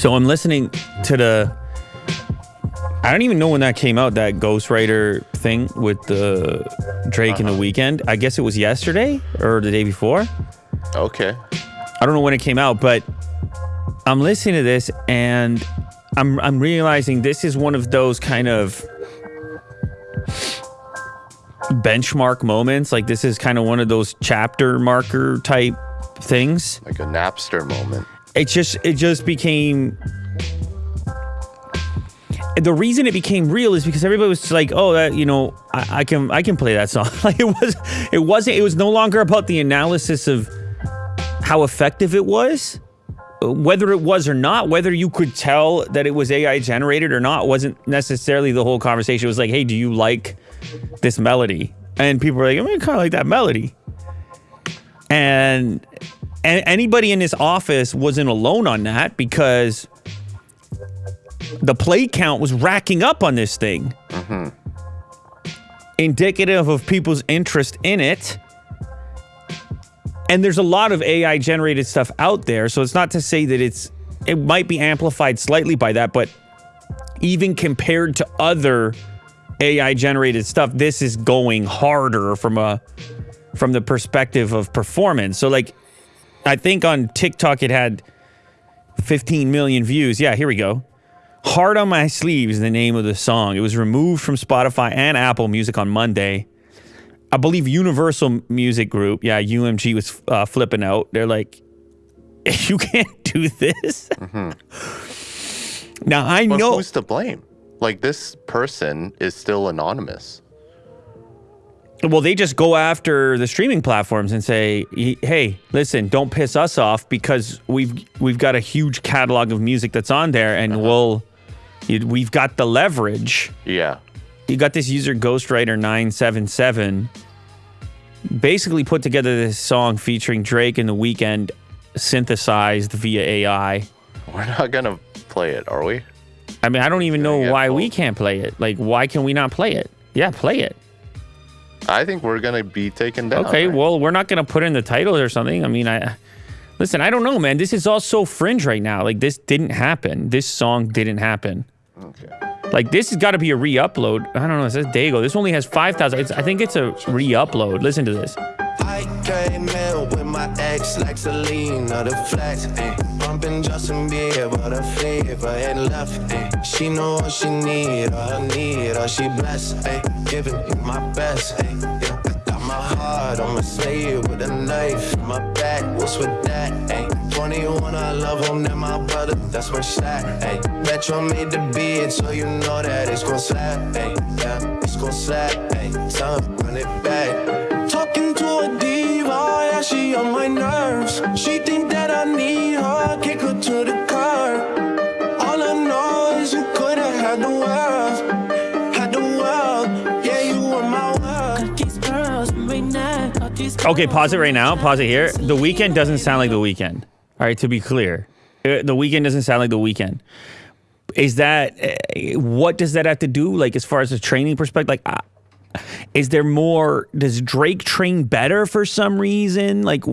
So I'm listening to the. I don't even know when that came out. That Ghostwriter thing with the Drake uh-huh. in the Weeknd. I guess it was yesterday or the day before. Okay. I don't know when it came out, but I'm listening to this and I'm I'm realizing this is one of those kind of benchmark moments. Like this is kind of one of those chapter marker type things. Like a Napster moment it just it just became the reason it became real is because everybody was like, "Oh, that you know, I, I can I can play that song." like it was, it wasn't. It was no longer about the analysis of how effective it was, whether it was or not, whether you could tell that it was AI generated or not. Wasn't necessarily the whole conversation. It was like, "Hey, do you like this melody?" And people were like, "I mean, kind of like that melody," and and anybody in this office wasn't alone on that because the play count was racking up on this thing. Mm-hmm. Indicative of people's interest in it. And there's a lot of AI generated stuff out there. So it's not to say that it's, it might be amplified slightly by that, but even compared to other AI generated stuff, this is going harder from a, from the perspective of performance. So like I think on TikTok it had 15 million views. Yeah, here we go. Heart on My Sleeve is the name of the song. It was removed from Spotify and Apple Music on Monday. I believe Universal Music Group, yeah, UMG was uh, flipping out. They're like, you can't do this. Mm-hmm. Now, I but know. Who's to blame? Like, this person is still anonymous. Well, they just go after the streaming platforms and say, "Hey, listen, don't piss us off because we've we've got a huge catalog of music that's on there, and uh-huh. we'll we've got the leverage." Yeah, you got this user Ghostwriter nine seven seven, basically put together this song featuring Drake and The Weeknd, synthesized via AI. We're not gonna play it, are we? I mean, I don't even know why we can't play it. Like, why can we not play it? Yeah, play it. I think we're gonna be taken down. Okay, right? well, we're not gonna put in the title or something. I mean, I listen. I don't know, man. This is all so fringe right now. Like this didn't happen. This song didn't happen. Okay. Like this has got to be a re-upload. I don't know. It says Dago. This only has five thousand. I think it's a re-upload. Listen to this. My ex like Selena, the flex, ayy. Bumping Justin Bieber, the flavor and left, ayy. She know what she need, all I need, all she blessed, ayy. Giving my best, ayy. Yeah, got my heart on my sleeve with a knife in my back. What's with that, ayy? 21, I love him, then my brother, that's my stack, ayy. Metro made the beat, so you know that it's gon' slap, ayy. Yeah, it's gon' slap, ayy. Time, run it back. Talking to a diva, yeah, she on my nerves. She think that I need her, kick her to the curb. All I know is you could've had the world, had the world. Yeah, you were my world. Okay, pause it right now. Pause it here. The Weeknd doesn't sound like the Weeknd. All right, to be clear, uh, the Weeknd doesn't sound like the Weeknd Is that uh, what does that have to do? Like as far as a training perspective, like is there more does drake train better for some reason? Like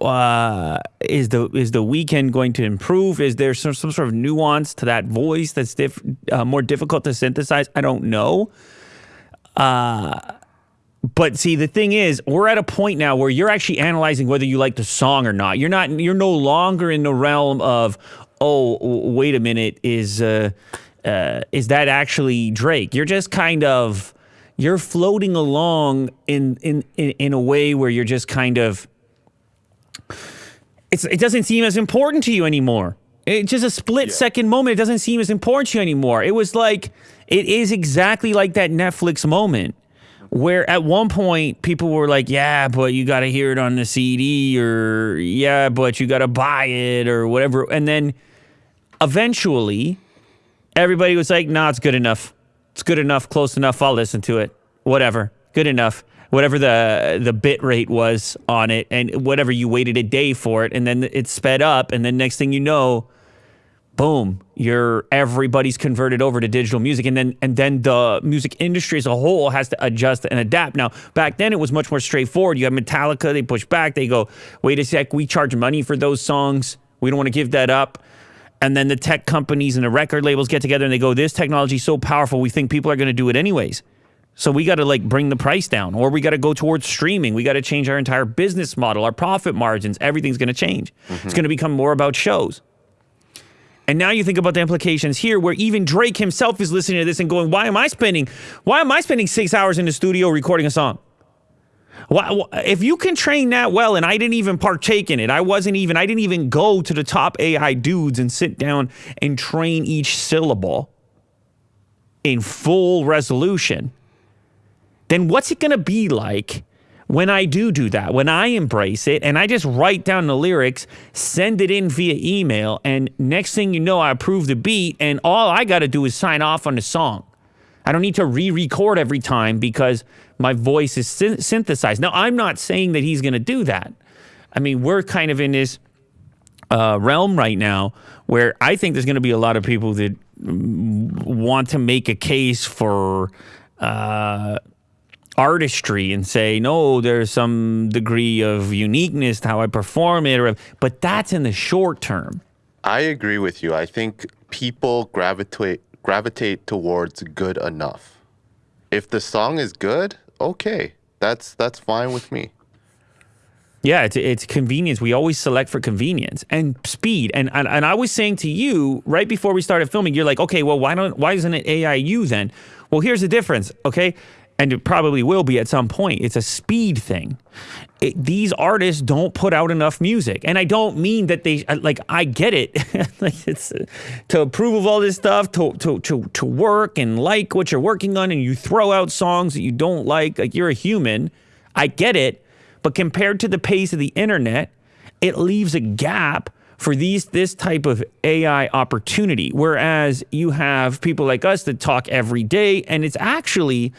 uh, is the is the Weeknd going to improve? Is there some, some sort of nuance to that voice that's diff, uh, more difficult to synthesize? I don't know. Uh, but see the thing is we're at a point now where you're actually analyzing whether you like the song or not. You're not you're no longer in the realm of oh wait a minute is uh, uh is that actually drake? You're just kind of you're floating along in in in, in a way where you're just kind of it's it doesn't seem as important to you anymore. It's just a split yeah. second moment. It doesn't seem as important to you anymore. It was like it is exactly like that Netflix moment where at one point people were like, "Yeah, but you got to hear it on the CD," or "Yeah, but you got to buy it," or whatever. And then eventually, everybody was like, "Nah, it's good enough." It's good enough, close enough. I'll listen to it. Whatever, good enough. Whatever the the bit rate was on it, and whatever you waited a day for it, and then it sped up, and then next thing you know, boom, you're everybody's converted over to digital music, and then and then the music industry as a whole has to adjust and adapt. Now, back then it was much more straightforward. You have Metallica, they push back, they go, wait a sec, we charge money for those songs, we don't want to give that up. And then the tech companies and the record labels get together and they go, this technology is so powerful, we think people are going to do it anyways. So we got to like bring the price down, or we got to go towards streaming. We got to change our entire business model, our profit margins. Everything's going to change. Mm-hmm. It's going to become more about shows. And now you think about the implications here, where even Drake himself is listening to this and going, "Why am I spending? Why am I spending six hours in the studio recording a song? If you can train that well, and I didn't even partake in it, I wasn't even, I didn't even go to the top AI dudes and sit down and train each syllable in full resolution." then what's it going to be like when I do do that, when I embrace it and I just write down the lyrics, send it in via email, and next thing you know, I approve the beat, and all I got to do is sign off on the song. I don't need to re record every time because my voice is sy- synthesized. Now, I'm not saying that he's going to do that. I mean, we're kind of in this uh, realm right now where I think there's going to be a lot of people that want to make a case for. Uh, artistry and say no there's some degree of uniqueness to how i perform it or, but that's in the short term i agree with you i think people gravitate gravitate towards good enough if the song is good okay that's that's fine with me yeah, it's, it's convenience. We always select for convenience and speed. And, and and I was saying to you right before we started filming, you're like, okay, well, why don't why isn't it AIU then? Well, here's the difference. Okay, and it probably will be at some point. It's a speed thing. It, these artists don't put out enough music, and I don't mean that they like. I get it, like it's uh, to approve of all this stuff, to to to to work and like what you're working on, and you throw out songs that you don't like. Like you're a human. I get it, but compared to the pace of the internet, it leaves a gap for these this type of AI opportunity. Whereas you have people like us that talk every day, and it's actually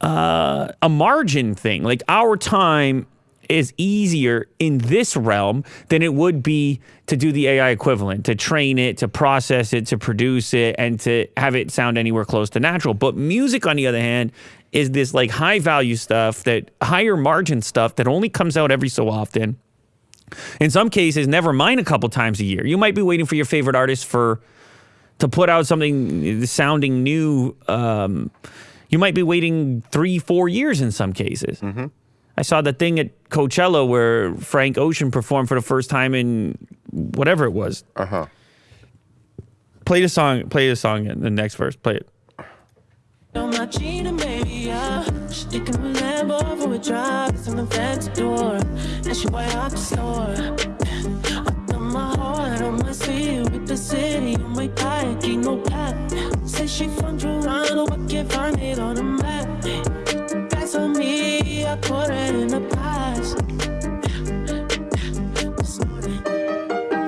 uh, a margin thing. Like our time is easier in this realm than it would be to do the AI equivalent, to train it, to process it, to produce it, and to have it sound anywhere close to natural. But music, on the other hand, is this like high value stuff that higher margin stuff that only comes out every so often. In some cases, never mind a couple times a year. You might be waiting for your favorite artist for to put out something sounding new. Um, you might be waiting three, four years in some cases. Mm-hmm. I saw the thing at Coachella where Frank Ocean performed for the first time in whatever it was. Uh huh. Play the song. Play the song in the next verse. Play it. With the city on my back, ain't no Say she from Toronto, but can't find it on the map. That's on me, I put it in the past.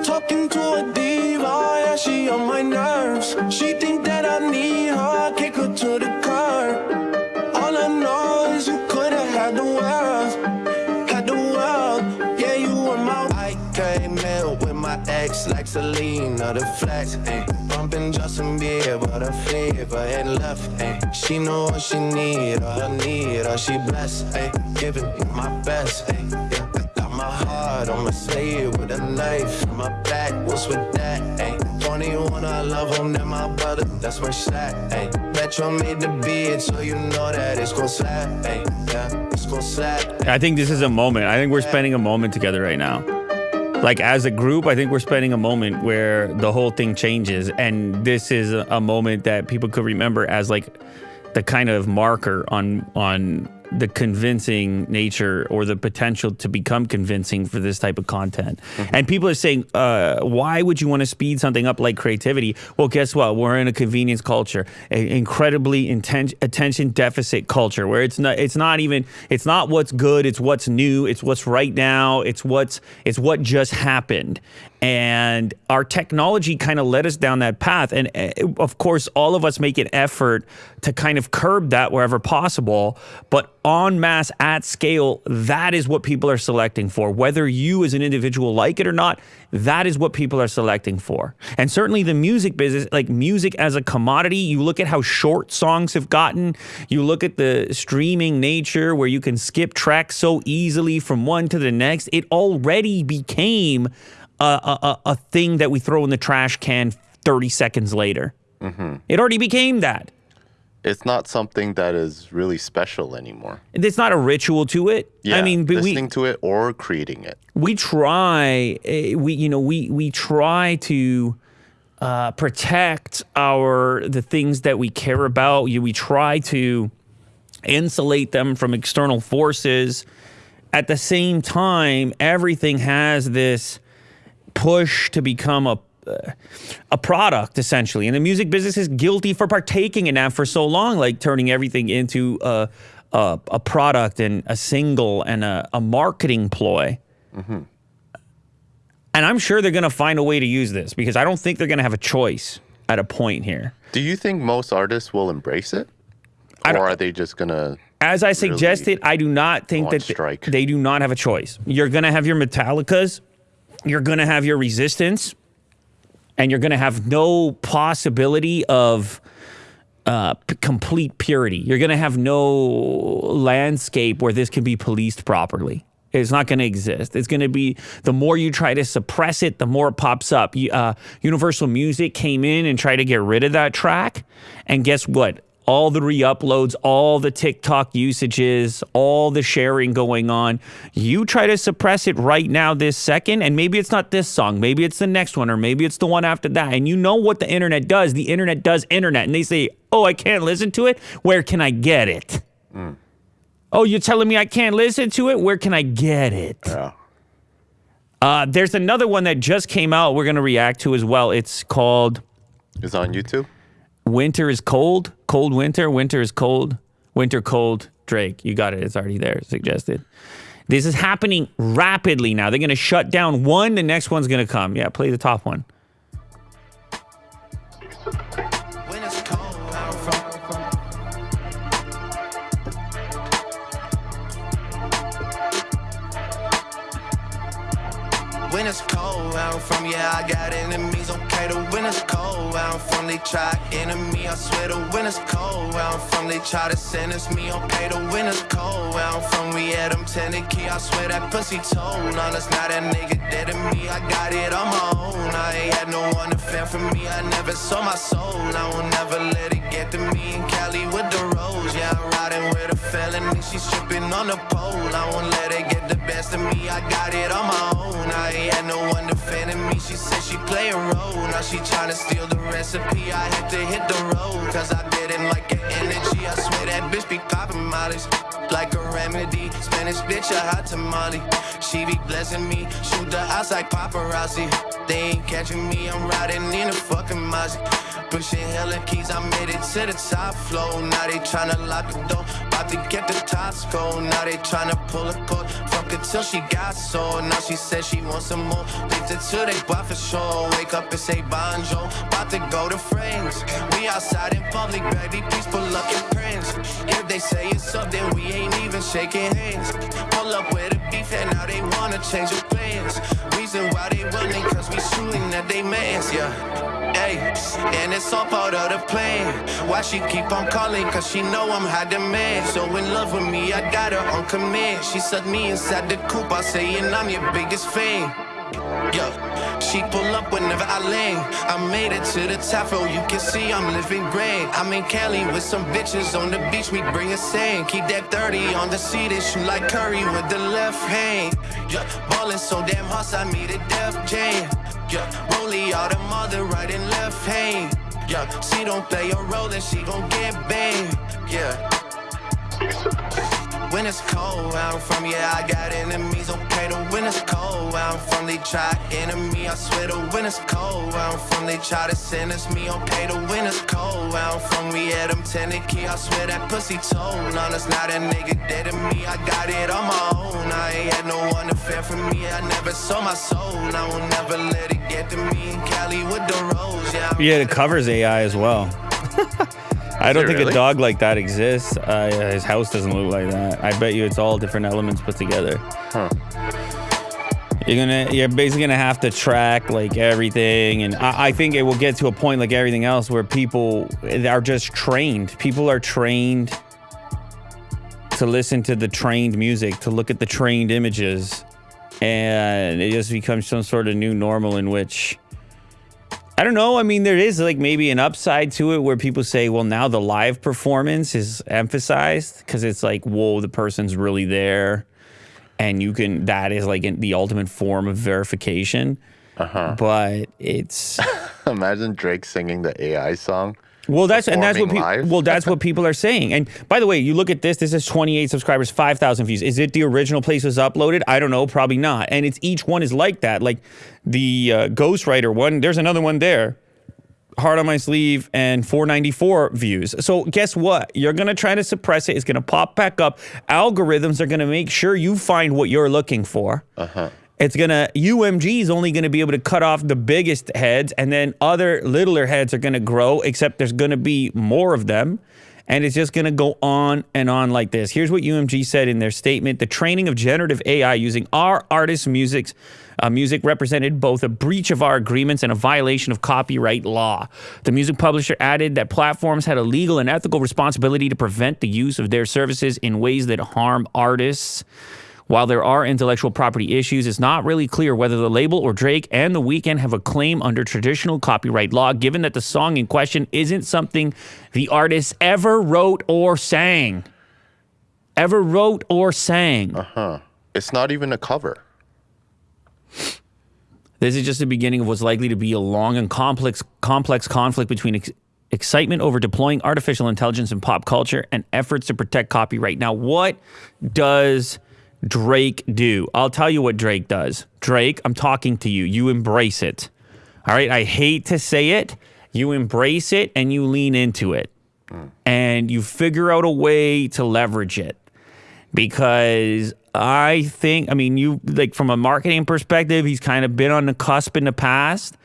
Talking to a diva, yeah, she on my nerves. She think that I need her, kick her to the curb. All I know is you could've had the world, had the world. Yeah, you were my. I came in with my ex like Selena, the flex, bumping Justin Bieber, the fever and left, ayy. She know what she need, all I need, all she blessed, ayy. Giving my best, ayy. Yeah, got my heart on my sleeve with a knife in my back. What's with that, ayy? 21, I love him, that my brother, that's my slack, ayy. Metro made the beat, so you know that it's gon' slap, ayy. Yeah, it's gon' slap. I think this is a moment. I think we're spending a moment together right now like as a group, I think we're spending a moment where the whole thing changes, and this is a moment that people could remember as like the kind of marker on on the convincing nature or the potential to become convincing for this type of content. Mm-hmm. And people are saying, uh, why would you want to speed something up like creativity? Well, guess what? We're in a convenience culture, an incredibly inten- attention deficit culture where it's not it's not even it's not what's good, it's what's new, it's what's right now, it's what's it's what just happened. And our technology kind of led us down that path. And uh, of course, all of us make an effort to kind of curb that wherever possible. But en masse at scale, that is what people are selecting for. Whether you as an individual like it or not, that is what people are selecting for. And certainly the music business, like music as a commodity, you look at how short songs have gotten, you look at the streaming nature where you can skip tracks so easily from one to the next, it already became a, a, a thing that we throw in the trash can 30 seconds later. Mm-hmm. It already became that it's not something that is really special anymore. It's not a ritual to it. Yeah, I mean, listening we, to it or creating it. We try. Eh, we you know we we try to. Uh, protect our the things that we care about. We try to insulate them from external forces. At the same time, everything has this push to become a a product essentially and the music business is guilty for partaking in that for so long like turning everything into a, a, a product and a single and a, a marketing ploy mm-hmm. and i'm sure they're going to find a way to use this because i don't think they're going to have a choice at a point here do you think most artists will embrace it or are they just going to as I suggested, I do not think that strike. they do not have a choice. You're going to have your Metallicas, you're going to have your Resistance, and you're going to have no possibility of uh, complete purity. You're going to have no landscape where this can be policed properly. It's not going to exist. It's going to be the more you try to suppress it, the more it pops up. Uh, Universal Music came in and tried to get rid of that track, and guess what? All the re-uploads, all the TikTok usages, all the sharing going on. You try to suppress it right now this second, and maybe it's not this song, maybe it's the next one, or maybe it's the one after that. And you know what the internet does. The internet does internet. And they say, oh, I can't listen to it. Where can I get it? Mm. Oh, you're telling me I can't listen to it? Where can I get it? Yeah. Uh, there's another one that just came out. We're going to react to as well. It's called. It's on YouTube. Winter is cold. Cold winter. Winter is cold. Winter cold. Drake. You got it. It's already there. Suggested. This is happening rapidly now. They're going to shut down one. The next one's going to come. Yeah, play the top one. When it's cold from, yeah, I got enemies. Okay, the winter's cold where I'm from, they try enemy. I swear the winter's cold where I'm from, they try to sentence me. Okay, the winter's cold where I'm from, we had them tended key. I swear that pussy told on us, not that nigga dead to me. I got it on my own. I ain't had no one to fend for me. I never saw my soul. I will never let it get to me. In Cali with the rose, yeah, I'm riding with a felony. She's stripping on the pole. I won't let her get the best of me. I got it on my own. I ain't had no one defending me. She said she play a role. Now she tryna steal the recipe. I had to hit the road. Cause I didn't like her energy. I swear that bitch be popping mollies. Like a remedy. Spanish bitch, a hot tamale. She be blessing me. Shoot the house like paparazzi. They ain't catching me. I'm riding in a fucking Mozzie. Pushing hella keys, I made it to the top floor. Now they tryna lock the door. About to get the tops cold. Now they tryna pull a cord. Fuck it till she got sore. Now she says she wants some more. Linked it till they buy for sure. Wake up and say bonjour. About to go to friends. We outside in public, baby. Up your prints. If they say it's up, then we ain't even shaking hands. Pull up with a beef and now they wanna change the plans. Reason why they running, cause we shooting at they mans, yeah. Hey, and it's all part of the plan. Why she keep on calling? Cause she know I'm high demand. So in love with me, I got her on command. She sucked me inside the coop, I say, and I'm your biggest fan. Yo, she pull up whenever I land. I made it to the top, oh, you can see I'm living grand. I'm in Cali with some bitches on the beach, we bring a sand. Keep that 30 on the seat and shoot like Curry with the left hand. Yeah, ballin' so damn hard, I meet a Def Jam. Yeah, rollie all the mother right and left hand. Yeah, she don't play a role and she gon' get banged. Yeah. when it's cold. Where I'm from, yeah, I got enemies. Okay, the when it's cold. Where I'm from, they try enemy. I swear the when it's cold. Where I'm from, they try to sentence me. Okay, the when it's cold. Where I'm from, we had them tenant key. I swear that pussy told. Honest, now that nigga dead to me. I got it on my own. I ain't had no one to fend for me. I never sold my soul. I will never let it get to me. In Cali with the rose, yeah. It covers AI as well. I don't think really? a dog like that exists. Uh, his house doesn't look like that. I bet you it's all different elements put together. Huh. You're gonna, you're basically gonna have to track like everything, and I, I think it will get to a point like everything else where people are just trained. People are trained to listen to the trained music, to look at the trained images, and it just becomes some sort of new normal in which I don't know. I mean, there is like maybe an upside to it where people say, well, now the live performance is emphasized because it's like, whoa, the person's really there. And you can, that is like in the ultimate form of verification. Uh-huh. But it's, Imagine Drake singing the AI song. Well, that's, and that's what people, well, that's what people are saying. And by the way, you look at this, this is 28 subscribers, 5,000 views. Is it the original place was uploaded? I don't know, probably not. And it's each one is like that. Like the uh, Ghostwriter one, there's another one there. Heart on my sleeve and 494 views. So guess what? You're gonna try to suppress it. It's gonna pop back up. Algorithms are gonna make sure you find what you're looking for. Uh-huh. It's gonna UMG is only gonna be able to cut off the biggest heads, and then other littler heads are gonna grow. Except there's gonna be more of them, and it's just gonna go on and on like this. Here's what UMG said in their statement: the training of generative AI using our artists' music's uh, music represented both a breach of our agreements and a violation of copyright law. The music publisher added that platforms had a legal and ethical responsibility to prevent the use of their services in ways that harm artists. While there are intellectual property issues, it's not really clear whether the label or Drake and The Weeknd have a claim under traditional copyright law, given that the song in question isn't something the artist ever wrote or sang. Ever wrote or sang. Uh huh. It's not even a cover. This is just the beginning of what's likely to be a long and complex complex conflict between ex- excitement over deploying artificial intelligence in pop culture and efforts to protect copyright. Now, what does Drake do? I'll tell you what Drake does. Drake, I'm talking to you. You embrace it. All right, I hate to say it. You embrace it and you lean into it. And you figure out a way to leverage it because I think, I mean, you like from a marketing perspective, he's kind of been on the cusp in the past.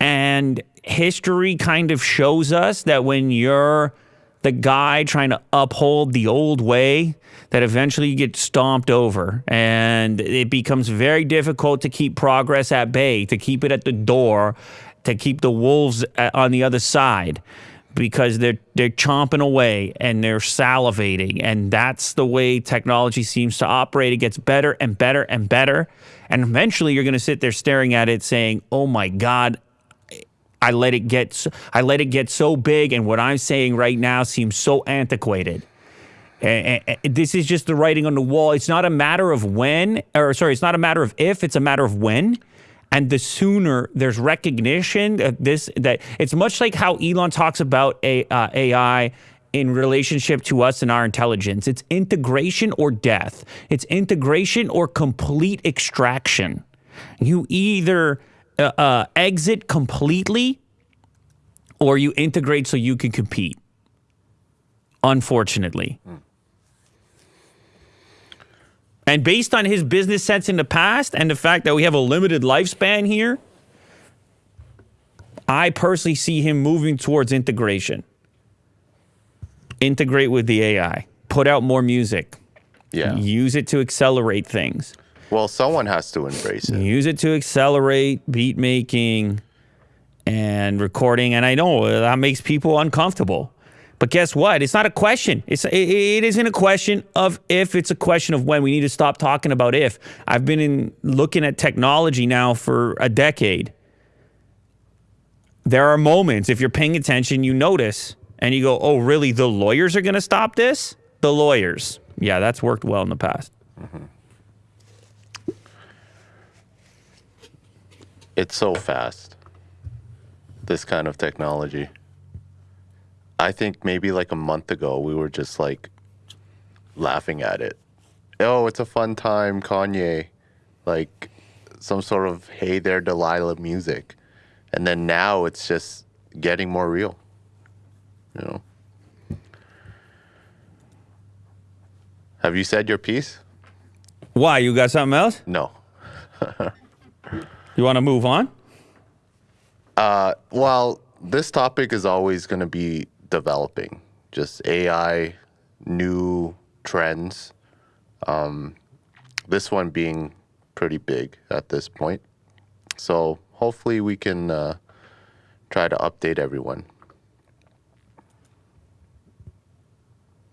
And history kind of shows us that when you're the guy trying to uphold the old way, that eventually you get stomped over. And it becomes very difficult to keep progress at bay, to keep it at the door, to keep the wolves uh, on the other side because they're they're chomping away and they're salivating. And that's the way technology seems to operate. It gets better and better and better. And eventually you're going to sit there staring at it saying oh my god I let it get so, I let it get so big and what I'm saying right now seems so antiquated and, and- and this is just the writing on the wall it's not a matter of when or sorry it's not a matter of if it's a matter of when and the sooner there's recognition of this that it's much like how Elon talks about a, uh, AI in relationship to us and our intelligence. It's integration or death. It's integration or complete extraction. You either uh, uh, exit completely or you integrate so you can compete. Unfortunately. And based on his business sense in the past and the fact that we have a limited lifespan here, I personally see him moving towards integration. Integrate with the AI, put out more music, Yeah. use it to accelerate things, Well, someone has to embrace it. use it to accelerate beat making and recording. And I know that makes people uncomfortable. But guess what? It's not a question. It's it, it isn't a question of if. It's a question of when. We need to stop talking about if. I've been in looking at technology now for a decade. There are moments if you're paying attention, you notice, and you go, "Oh, really? The lawyers are going to stop this? The lawyers? Yeah, that's worked well in the past." Mm-hmm. It's so fast. This kind of technology. I think maybe like a month ago we were just like laughing at it. oh, it's a fun time, Kanye, like some sort of hey there, Delilah music, and then now it's just getting more real. You know. Have you said your piece? Why? You got something else? No. You want to move on? Well, this topic is always going to be developing. Just AI, new trends. Um, this one being pretty big at this point. So hopefully we can uh, try to update everyone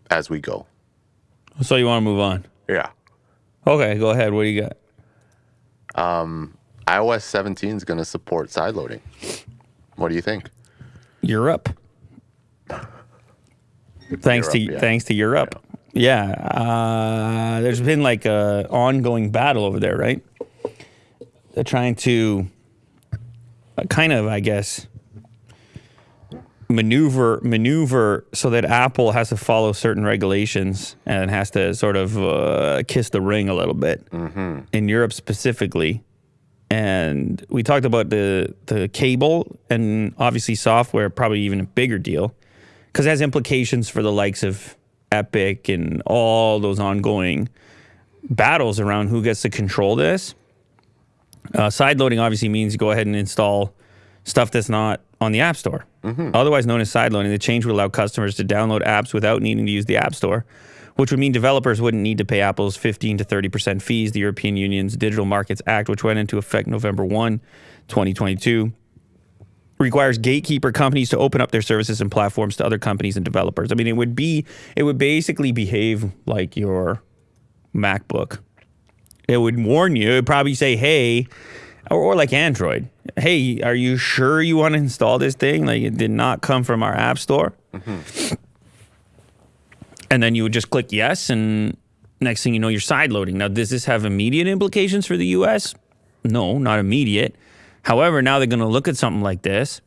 as we go. So you want to move on? Yeah. Okay, go ahead. What do you got? iOS 17 is going to support side loading. What do you think? Europe. Thanks to Europe, yeah. thanks to Europe. Yeah, uh, there's been like a ongoing battle over there, right? They're trying to uh, kind of, I guess, maneuver maneuver so that Apple has to follow certain regulations and has to sort of uh, kiss the ring a little bit in Europe specifically. And we talked about the the cable and obviously software, probably even a bigger deal because it has implications for the likes of Epic and all those ongoing battles around who gets to control this. Uh, side loading obviously means you go ahead and install stuff that's not on the App Store. Otherwise known as side loading, the change would allow customers to download apps without needing to use the App Store, which would mean developers wouldn't need to pay Apple's 15 to 30% fees. The European Union's Digital Markets Act, which went into effect November 1, 2022, requires gatekeeper companies to open up their services and platforms to other companies and developers. I mean, it would be, it would basically behave like your MacBook. It would warn you. It would probably say, "Hey," or, or like Android. Hey, are you sure you want to install this thing? Like it did not come from our app store. Mm-hmm. And then you would just click yes, and next thing you know, you're side loading. Now, does this have immediate implications for the U.S.? No, not immediate. However, now they're going to look at something like this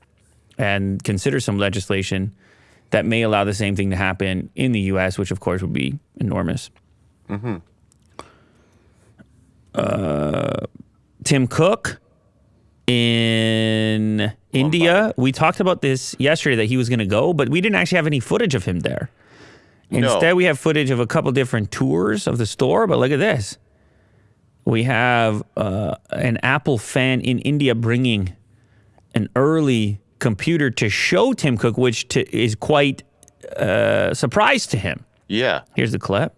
and consider some legislation that may allow the same thing to happen in the U.S., which of course would be enormous. Uh, Tim Cook in India. We talked about this yesterday that he was going to go, but we didn't actually have any footage of him there. No. Instead, we have footage of a couple different tours of the store. But look at this. We have uh, an Apple fan in India bringing an early computer to show Tim Cook, which to, is quite uh, surprise to him. Yeah. Here's the clip.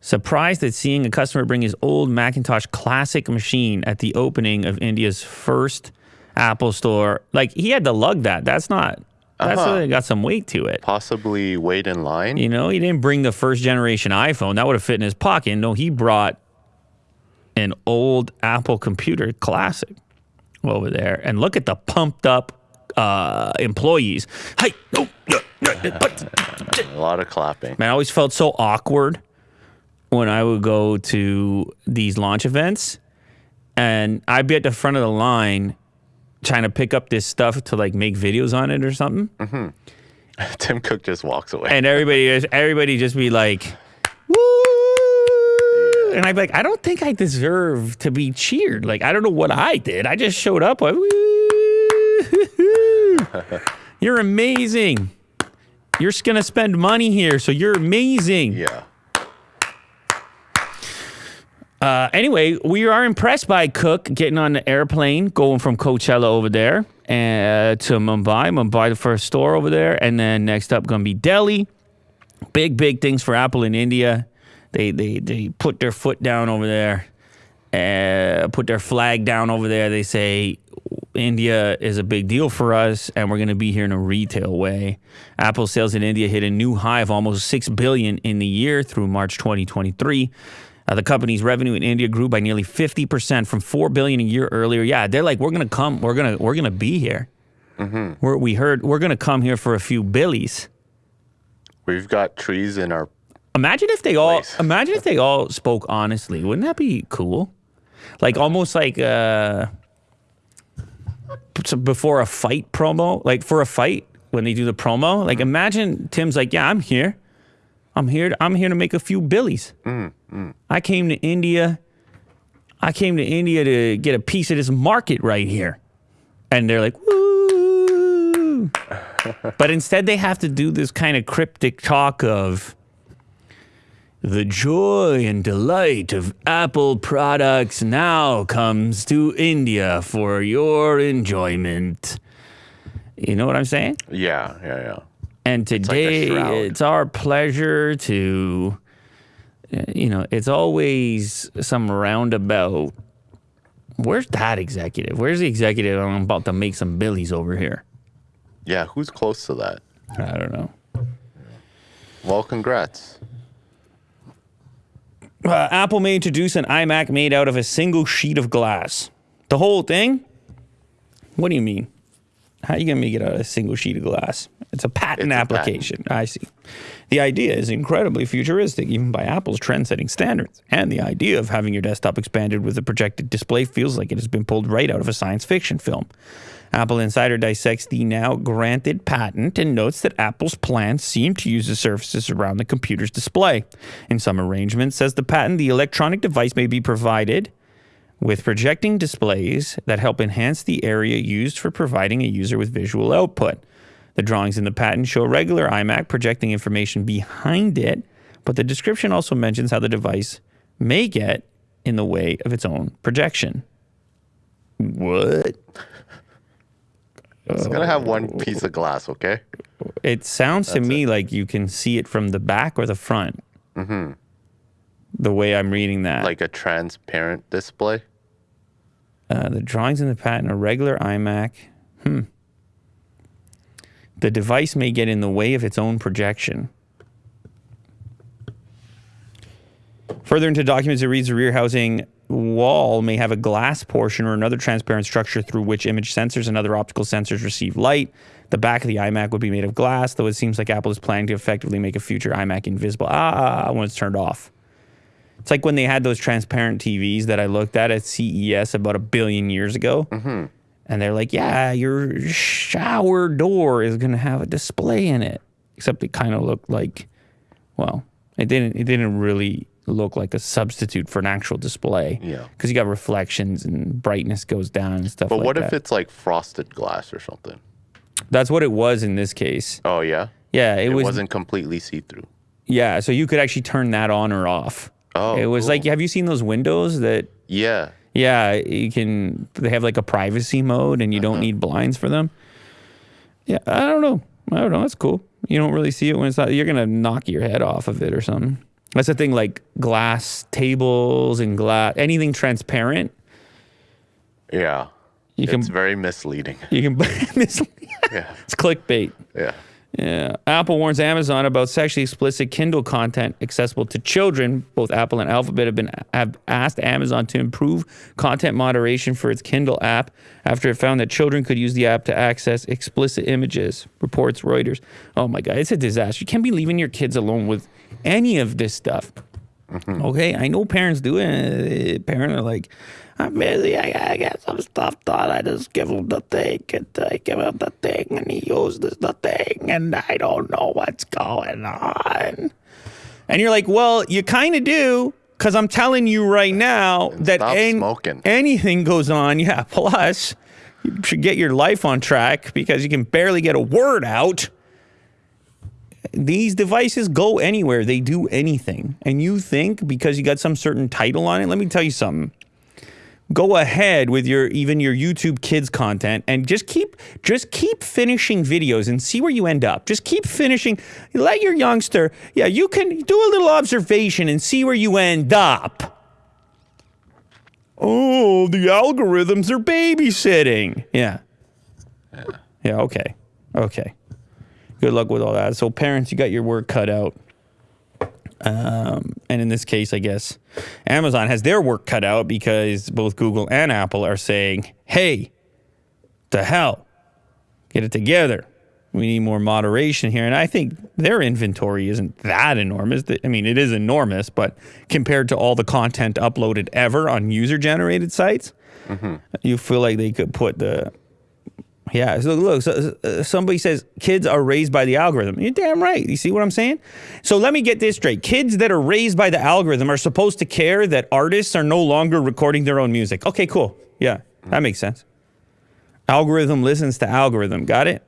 Surprised at seeing a customer bring his old Macintosh classic machine at the opening of India's first Apple store. Like he had to lug that. That's not. That's Uh-huh. got some weight to it. Possibly wait in line. You know, he didn't bring the first generation iPhone. That would have fit in his pocket. No, he brought an old Apple computer classic over there. And look at the pumped up uh, employees. Hey, no, no, no, but A lot of clapping. Man, I always felt so awkward when I would go to these launch events and I'd be at the front of the line trying to pick up this stuff to like make videos on it or something. Mm-hmm. Tim Cook just walks away. And everybody just everybody just be like, woo. And I'd be like, I don't think I deserve to be cheered. Like, I don't know what I did. I just showed up. Like, woo. You're amazing. You're gonna spend money here, so you're amazing. yeah. Uh, anyway, we are impressed by Cook getting on the airplane, going from Coachella over there uh, to Mumbai. Mumbai, the first store over there, and then next up gonna be Delhi. Big, big things for Apple in India. They they they put their foot down over there, uh, put their flag down over there. They say India is a big deal for us, and we're going to be here in a retail way. Apple sales in India hit a new high of almost six billion in the year through March 2023. Uh, the company's revenue in India grew by nearly 50% from 4 billion a year earlier. Yeah, they're like, we're gonna come, we're gonna, we're gonna be here. We're, we heard we're gonna come here for a few billies. We've got trees in our. Imagine if they all, imagine if they all spoke honestly. Wouldn't that be cool? Like almost like uh, before a fight promo, like for a fight when they do the promo. Like imagine Tim's like, yeah, I'm here. I'm here. To, I'm here to make a few billies. Mm, mm. I came to India. I came to India to get a piece of this market right here, and they're like, woo. but instead, they have to do this kind of cryptic talk of the joy and delight of Apple products now comes to India for your enjoyment. You know what I'm saying? Yeah, yeah, yeah. And like a today, it's our pleasure to, uh, you know, it's always some roundabout. Where's that executive? Where's the executive? I'm about to make some billies over here. Yeah, who's close to that? I don't know. Well, congrats. Uh, Apple may introduce an iMac made out of a single sheet of glass. The whole thing? What do you mean? How are you going to make it out of a single sheet of glass? It's a patent It's a application. I see. The idea is incredibly futuristic, even by Apple's trend setting standards. And the idea of having your desktop expanded with a projected display feels like it has been pulled right out of a science fiction film. Apple Insider dissects the now granted patent and notes that Apple's plans seem to use the surfaces around the computer's display. In some arrangements, says the patent, the electronic device may be provided with projecting displays that help enhance the area used for providing a user with visual output. The drawings in the patent show a regular iMac projecting information behind it, but the description also mentions how the device may get in the way of its own projection. What? It's gonna have one piece of glass, okay? It sounds to me like you can see it from the back or the front. Mm-hmm. The way I'm reading that. Like a transparent display. Uh, the drawings in the patent are regular iMac. Hmm. The device may get in the way of its own projection. Further into documents, it reads the rear housing wall may have a glass portion or another transparent structure through which image sensors and other optical sensors receive light. The back of the iMac would be made of glass, though it seems like Apple is planning to effectively make a future iMac invisible ah, when it's turned off. It's like when they had those transparent TVs that I looked at at CES about a billion years ago. Mm-hmm. And they're like, yeah, your shower door is going to have a display in it. Except it kind of looked like, well, it didn't, it didn't really look like a substitute for an actual display. Yeah. Because you got reflections and brightness goes down and stuff But like what that. if it's like frosted glass or something? That's what it was in this case. Oh yeah. Yeah, it, It, was. wasn't completely see through. Yeah, so you could actually turn that on or off. Oh, it was cool. like, have you seen those windows that Yeah. Yeah, you can. They have like a privacy mode, and you Uh-huh. don't need blinds for them. Yeah, I don't know. I don't know. That's cool. You don't really see it when it's not. You're gonna knock your head off of it or something. That's the thing. Like glass tables and glass, anything transparent, Yeah. you can it's very misleading. you can. it's Yeah. It's clickbait. Yeah. Yeah. Apple warns Amazon about sexually explicit Kindle content accessible to children. Both Apple and Alphabet have been have asked Amazon to improve content moderation for its Kindle app after it found that children could use the app to access explicit images. Reports Reuters. Oh my God, it's a disaster. You can't be leaving your kids alone with any of this stuff. Mm-hmm. Okay, I know parents do it. Parents are like, I'm busy. I gotta get some stuff done. I just give him the thing and I give him the thing and he uses the thing and I don't know what's going on. And you're like, well, you kind of do because I'm telling you right now that an- smoking. anything goes on. Yeah, plus you should get your life on track because you can barely get a word out these devices go anywhere. They do anything. And you think because you got some certain title on it, let me tell you something. Go ahead with your even your YouTube kids content and just keep just keep finishing videos and see where you end up. Just keep finishing. Let your youngster, yeah, you can do a little observation and see where you end up. Oh, the algorithms are babysitting. Yeah. Yeah, okay. Okay good luck with all that. So, parents, you got your work cut out. Um, and in this case, I guess Amazon has their work cut out because both Google and Apple are saying, hey, to hell, get it together. We need more moderation here. And I think their inventory isn't that enormous. I mean, it is enormous, but compared to all the content uploaded ever on user generated sites, you feel like they could put the Yeah. So look, so, uh, somebody says kids are raised by the algorithm. You're damn right. You see what I'm saying? So let me get this straight. Kids that are raised by the algorithm are supposed to care that artists are no longer recording their own music. Okay, cool. Yeah, that makes sense. Algorithm listens to algorithm. Got it?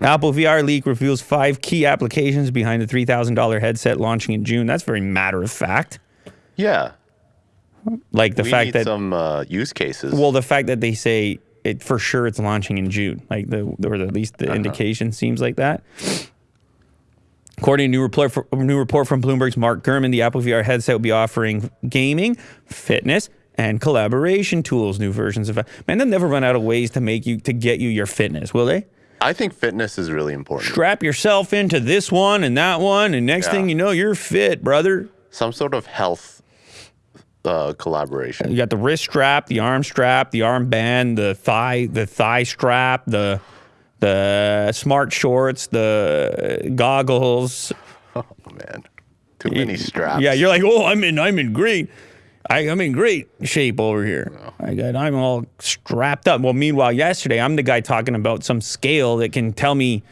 Apple VR leak reveals five key applications behind the $3,000 headset launching in June. That's very matter of fact. Yeah. Like the we fact need that some uh, use cases. Well, the fact that they say it for sure it's launching in June, like the or at least Uh-huh. the indication seems like that. According to a new report, a new report from Bloomberg's Mark Gurman, the Apple VR headset will be offering gaming, fitness, and collaboration tools. New versions of man, they'll never run out of ways to make you to get you your fitness, will they? I think fitness is really important. Strap yourself into this one and that one, and next Yeah. thing you know, you're fit, brother. Some sort of health uh, collaboration. You got the wrist strap, the arm strap, the arm band, the thigh, the thigh strap, the the smart shorts, the goggles. Oh man, too many straps. Yeah, you're like, oh, I'm in, I'm in great, I, I'm in great shape over here. I got, I'm all strapped up. Well, meanwhile, yesterday I'm the guy talking about some scale that can tell me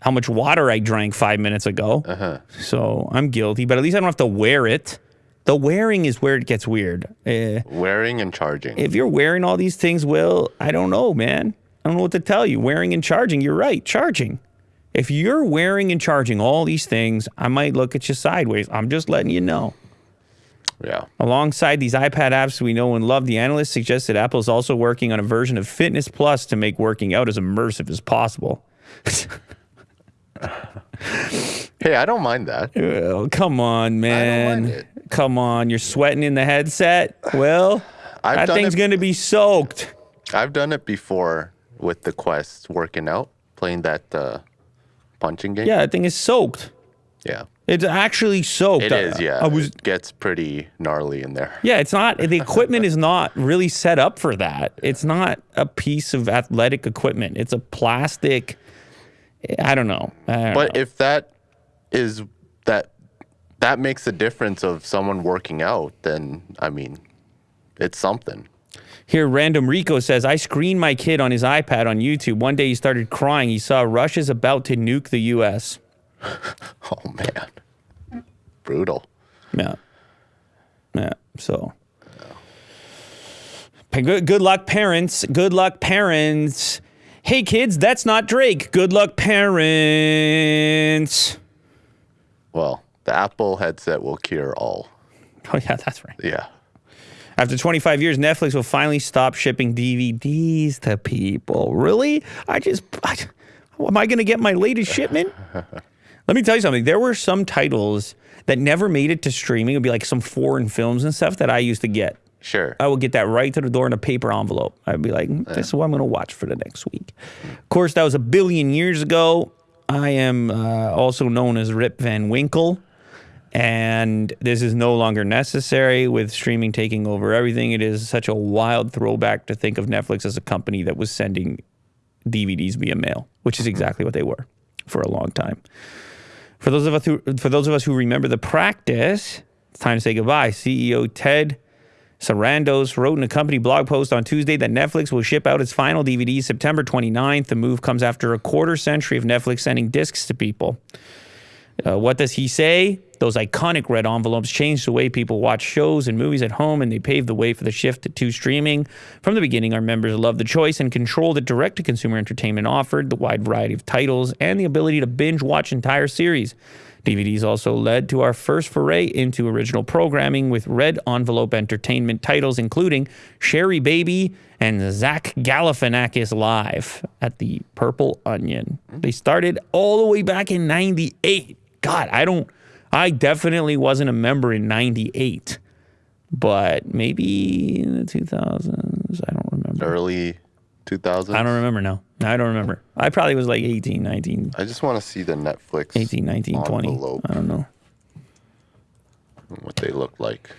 how much water I drank five minutes ago. Uh-huh. So I'm guilty, but at least I don't have to wear it. The wearing is where it gets weird. Uh, wearing and charging. if you're wearing all these things, Will, I don't know, man. I don't know what to tell you. Wearing and charging, you're right, charging. If you're wearing and charging all these things, I might look at you sideways. I'm just letting you know. yeah. Alongside these iPad apps we know and love, the analyst suggests that Apple is also working on a version of Fitness Plus to make working out as immersive as possible. Hey, I don't mind that. Oh, come on, man. Come on. You're sweating in the headset? Well, I've that thing's it- going to be soaked. I've done it before with the Quest, working out, playing that uh, punching game. Yeah, that thing is soaked. Yeah. It's actually soaked. It is, yeah. I was It gets pretty gnarly in there. Yeah, it's not the equipment is not really set up for that. It's not a piece of athletic equipment. It's a plastic I don't know. I don't But know. if that is that that makes a difference of someone working out, then I mean, it's something. Here, Random Rico says, I screened my kid on his iPad on YouTube. One day he started crying. He saw Russia's about to nuke the US. Oh man, brutal. Yeah. Yeah. So good, good luck, parents. Good luck, parents. Hey, kids, that's not Drake. Good luck, parents. Well, the Apple headset will cure all. Oh, yeah, that's right. Yeah. After 25 years, Netflix will finally stop shipping DVDs to people. Really? I just, I, am I going to get my latest shipment? Let me tell you something. There were some titles that never made it to streaming. It would be like some foreign films and stuff that I used to get. Sure. I would get that right to the door in a paper envelope. I'd be like, "Mm, this is what I'm going to watch for the next week. Of course, that was a billion years ago. I am uh, also known as Rip Van Winkle. And this is no longer necessary with streaming taking over everything. It is such a wild throwback to think of Netflix as a company that was sending DVDs via mail, which is mm-hmm. exactly what they were for a long time. For those of us who, for those of us who remember the practice, it's time to say goodbye. CEO Ted Sarandos wrote in a company blog post on Tuesday that Netflix will ship out its final DVD September 29th. The move comes after a quarter century of Netflix sending discs to people. Uh, what does he say? Those iconic red envelopes changed the way people watch shows and movies at home, and they paved the way for the shift to streaming. From the beginning, our members loved the choice and control that direct to consumer entertainment offered, the wide variety of titles, and the ability to binge watch entire series. DVDs also led to our first foray into original programming with red envelope entertainment titles, including Sherrybaby and Zach Galifianakis Live at the Purple Onion. They started all the way back in 98. God, I don't, I definitely wasn't a member in 98, but maybe in the 2000s. I don't remember. Early 2000s. I don't remember now. I don't remember. I probably was like 18, 19, I just want to see the Netflix 18, 19, 20. I don't know. what they look like.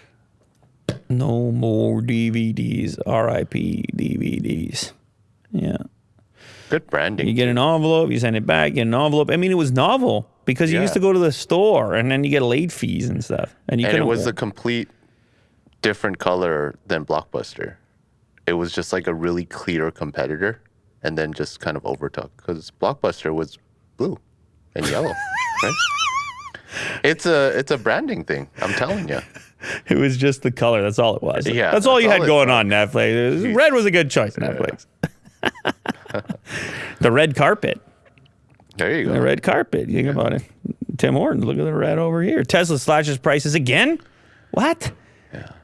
No more DVDs. RIP DVDs. Yeah. Good branding. You get an envelope, you send it back, you get an envelope. I mean, it was novel because you used to go to the store and then you get late fees and stuff. And you and it was a complete different color than Blockbuster. It was just like a really clear competitor, and then just kind of overtook because Blockbuster was blue and yellow, right? It's a it's a branding thing. I'm telling you. It was just the color. That's all it was. Yeah, that's all that's you all had going on Netflix. Was- red was a good choice, Netflix. the red carpet. There you go. The red carpet. You think about it. Tim Hortons, look at the red over here. Tesla slashes prices again. What?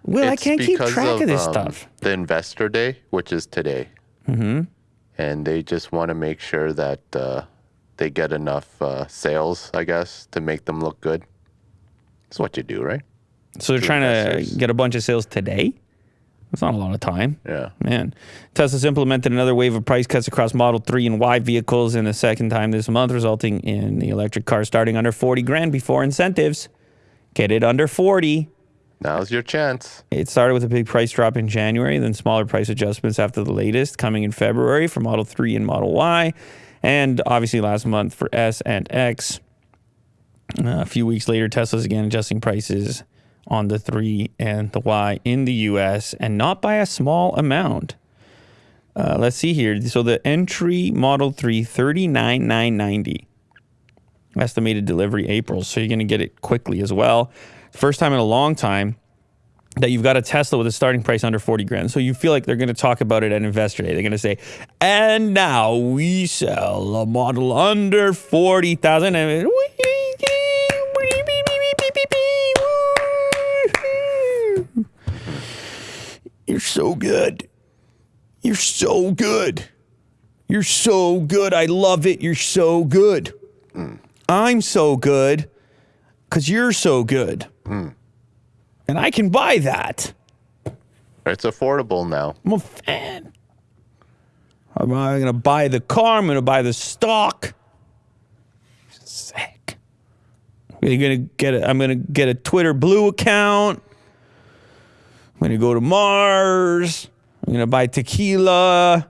Well, I It's can't keep track of, this um, stuff. The investor day, which is today, mm-hmm. and they just want to make sure that uh, they get enough uh, sales, I guess, to make them look good. That's what you do, right? So they're trying to get a bunch of sales today. That's not a lot of time. Yeah. Man, Tesla's implemented another wave of price cuts across Model 3 and Y vehicles in the second time this month, resulting in the electric car starting under 40 grand before incentives. Get it under 40. Now's your chance. It started with a big price drop in January, then smaller price adjustments after the latest coming in February for Model 3 and Model Y, and obviously last month for S and X. Uh, a few weeks later, Tesla's again adjusting prices on the 3 and the Y in the US, and not by a small amount. Uh, let's see here. So the entry Model 3, 39990 estimated delivery April. So you're going to get it quickly as well. First time in a long time that you've got a Tesla with a starting price under 40 grand. So you feel like they're going to talk about it at Investor Day. They're going to say, and now we sell a model under 40,000. And You're so good. You're so good. You're so good. I love it. You're so good. I'm so good because you're so good. And I can buy that. It's affordable now. I'm a fan. I'm going to buy the car. I'm going to buy the stock. Sick. I'm going to get a, I'm going to get a Twitter Blue account. I'm to go to Mars. I'm going to buy tequila.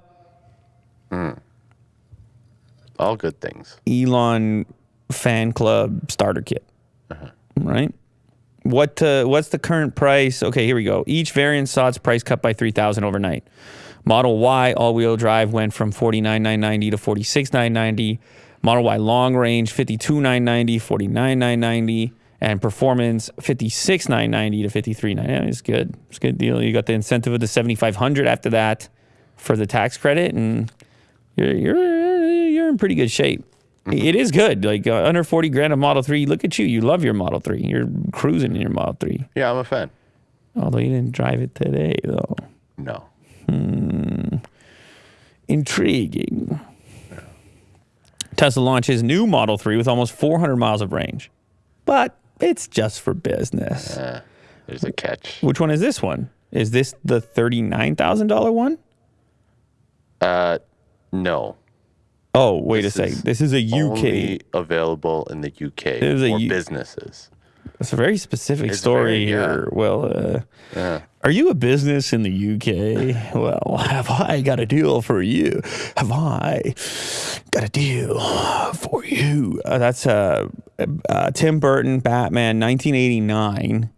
All good things. Elon fan club starter kit. Right? What uh, what's the current price? Okay, here we go. Each variant saw its price cut by 3000 overnight. Model Y all-wheel drive went from 49990 to 46990. Model Y long range 52990, 49990 and performance 56990 to 53990. is good. It's a good deal. You got the incentive of the 7500 after that for the tax credit and you're you're you're in pretty good shape. It is good. Like uh, under 40 grand of Model 3. Look at you. You love your Model 3. You're cruising in your Model 3. Yeah, I'm a fan. Although you didn't drive it today, though. No. Hmm. Intriguing. Tesla launches new Model 3 with almost 400 miles of range. But it's just for business. Eh, there's a catch. Which one is this one? Is this the $39,000 one? Uh, no. Oh, wait This a second. This is a UK. Only available in the UK is a for U- businesses. It's a very specific It's story very- yeah. here. Well, uh, Yeah. Are you a business in the UK? Well, have I got a deal for you? Have I got a deal for you? Uh, that's uh, uh, Tim Burton, Batman, 1989.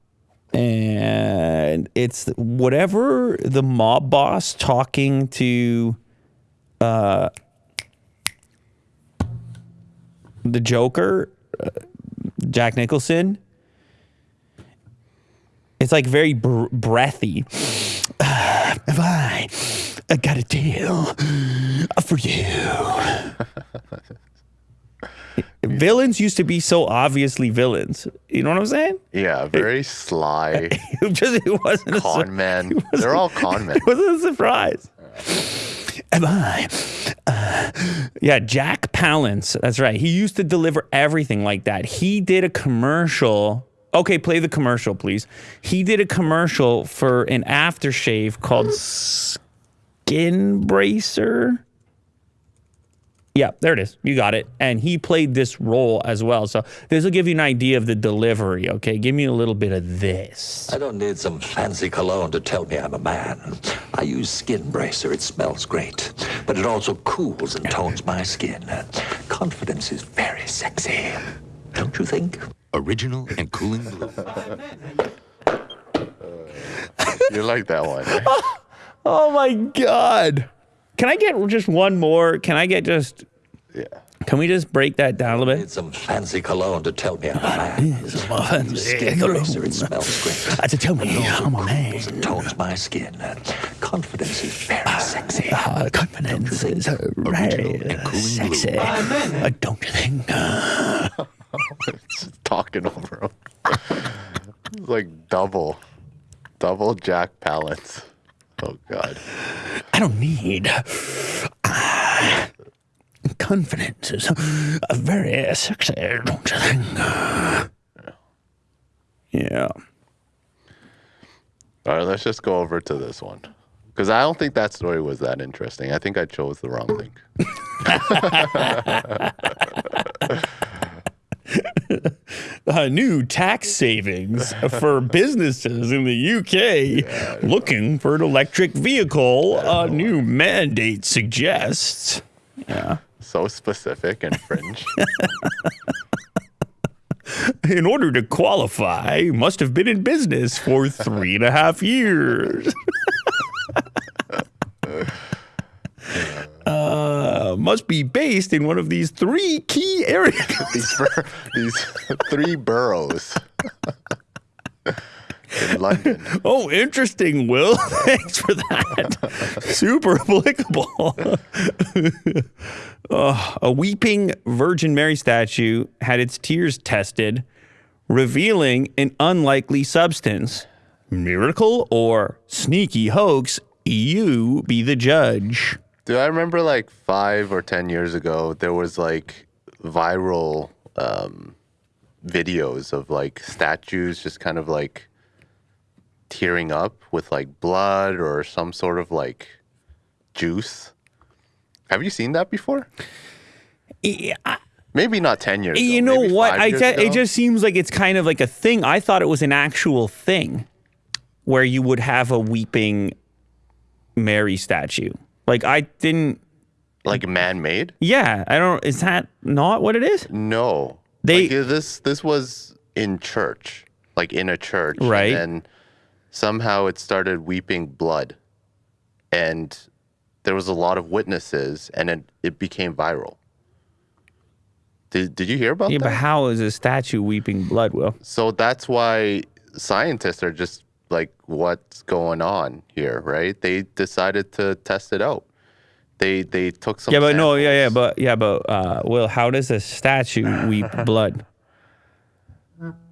And it's whatever the mob boss talking to uh, the Joker, uh, Jack Nicholson. It's like very br- breathy. Have I, I got a deal for you? villains used to be so obviously villains. You know what I'm saying? Yeah, very sly It just it wasn't a, con men. They're all con men. it wasn't a surprise. Am I? Uh, yeah, Jack Palance. That's right. He used to deliver everything like that. He did a commercial. Okay, play the commercial, please. He did a commercial for an aftershave called Skin Bracer. Yeah, there it is. You got it. And he played this role as well. So this will give you an idea of the delivery. Okay, give me a little bit of this. I don't need some fancy cologne to tell me I'm a man. I use Skin Bracer. It smells great, but it also cools and tones my skin. Confidence is very sexy. Don't you think? Original and cooling blue. You like that one? eh? Oh my God. Can I get just one more? Can I get just? Yeah. Can we just break that down a little bit? Need some fancy cologne to tell me I'm a man. Skin bracer, it smells great. to tell me I'm a man. Cools and tones my skin. Confidence is very sexy. Uh, confidence is uh, very and cooling sexy. Uh, don't you think? Just talking over him. it's like double, double Jack Palance. Oh God. I don't need. Uh, confidence is uh, very sexy, don't you think? Yeah. All right, let's just go over to this one. Because I don't think that story was that interesting. I think I chose the wrong link. uh, new tax savings for businesses in the UK looking for an electric vehicle. A new mandate suggests. Yeah. So specific and fringe. In order to qualify, must have been in business for three and a half years. uh, must be based in one of these three key areas. these bur- these three boroughs in London. Oh, interesting, Will. Thanks for that. Super applicable. Oh, a weeping Virgin Mary statue had its tears tested, revealing an unlikely substance. Miracle or sneaky hoax? You be the judge. Do I remember like five or ten years ago there was like viral um, videos of like statues just kind of like tearing up with like blood or some sort of like juice. Have you seen that before? Yeah, Maybe not ten years. Ago. You ago, know what? I years ju- ago. it just seems like it's kind of like a thing. I thought it was an actual thing where you would have a weeping Mary statue. Like I didn't. like man-made. Yeah, I don't. Is that not what it is? No. They- like, this this was in church, like in a church, Right. And then somehow it started weeping blood, and there was a lot of witnesses, and it, it became viral. Did Did you hear about Yeah, that? Yeah, but how is a statue weeping blood? Will so that's why scientists are just like, what's going on here, right? They decided to test it out. They they took some. yeah, but no, yeah, yeah, but yeah, but uh, Will, how does a statue weep blood?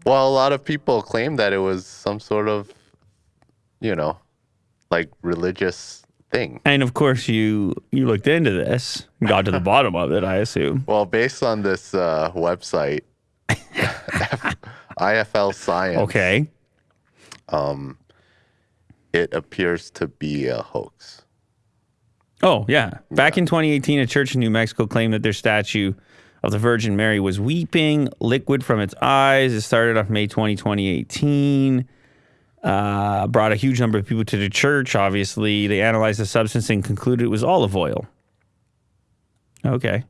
Well, a lot of people claim that it was some sort of, you know, like religious thing. And of course, you you looked into this, and got to the bottom of it. I assume. Well, based on this uh, website, IFL Science, Okay. It appears to be a hoax. Oh, yeah. Back in 2018, a church in New Mexico claimed that their statue of the Virgin Mary was weeping liquid from its eyes. It started off May 20, 2018. Uh, brought a huge number of people to the church. Obviously, they analyzed the substance and concluded it was olive oil. Okay.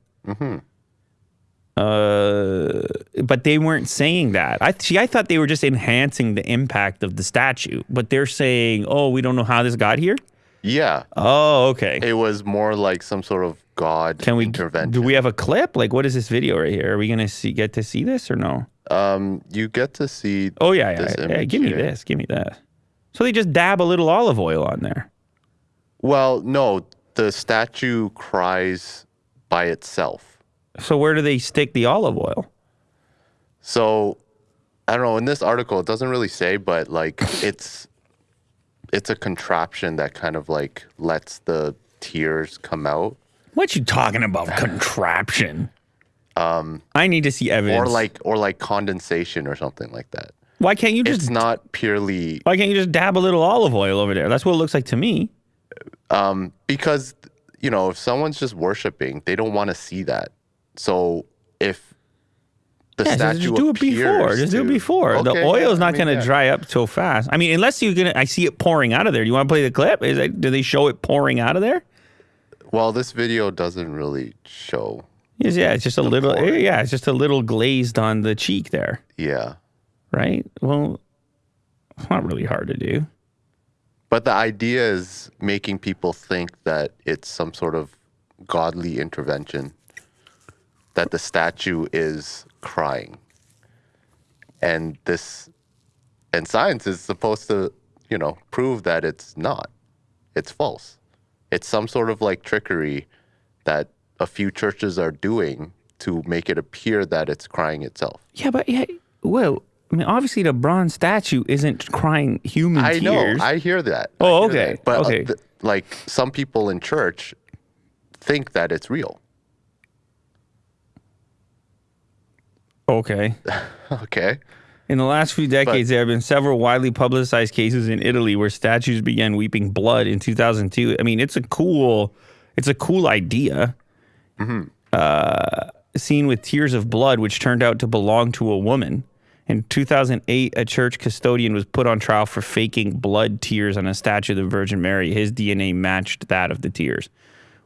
Uh, but they weren't saying that. I see. I thought they were just enhancing the impact of the statue, but they're saying, "Oh, we don't know how this got here." Yeah, Oh, okay. it was more like some sort of God Can we intervention. do we have a clip? Like what is this video right here? Are we gonna see get to see this or no? um, you get to see. Oh yeah, yeah. yeah image give me here. this. Give me that. So they just dab a little olive oil on there. Well, no, the statue cries by itself. So where do they stick the olive oil? So I don't know. In this article, it doesn't really say, but like it's it's a contraption that kind of like lets the tears come out, What are you talking about? Contraption. Um, I need to see evidence. or like or like condensation or something like that. why can't you just It's not purely why can't you just dab a little olive oil over there? That's what it looks like to me. Um, because you know if someone's just worshiping, they don't want to see that. So if the Yeah, statue just do it before. Just do it to- before. the Okay, oil yeah, is I not mean, going to yeah. dry up so fast. I mean, unless you're gonna, I see it pouring out of there. Do you want to play the clip? Is it, do they show it pouring out of there? Well, this video doesn't really show. Yes, yeah, it's just a little. pouring. Yeah, it's just a little glazed on the cheek there, Yeah. right? Well, it's not really hard to do. But the idea is making people think that it's some sort of godly intervention, that the statue is crying. And this, and science is supposed to, you know, prove that it's not. It's false. It's some sort of like trickery that a few churches are doing to make it appear that it's crying itself. Yeah, but yeah, well, I mean, obviously the bronze statue isn't crying human I tears. know. I hear that. Oh, hear okay, that. But uh, th- like some people in church think that it's real. Okay. Okay. In the last few decades, there have been several widely publicized cases in Italy where statues began weeping blood in 2002. I mean, it's a cool, it's a cool idea. Uh, scene with tears of blood, which turned out to belong to a woman. In 2008, a church custodian was put on trial for faking blood tears on a statue of the Virgin Mary. His DNA matched that of the tears.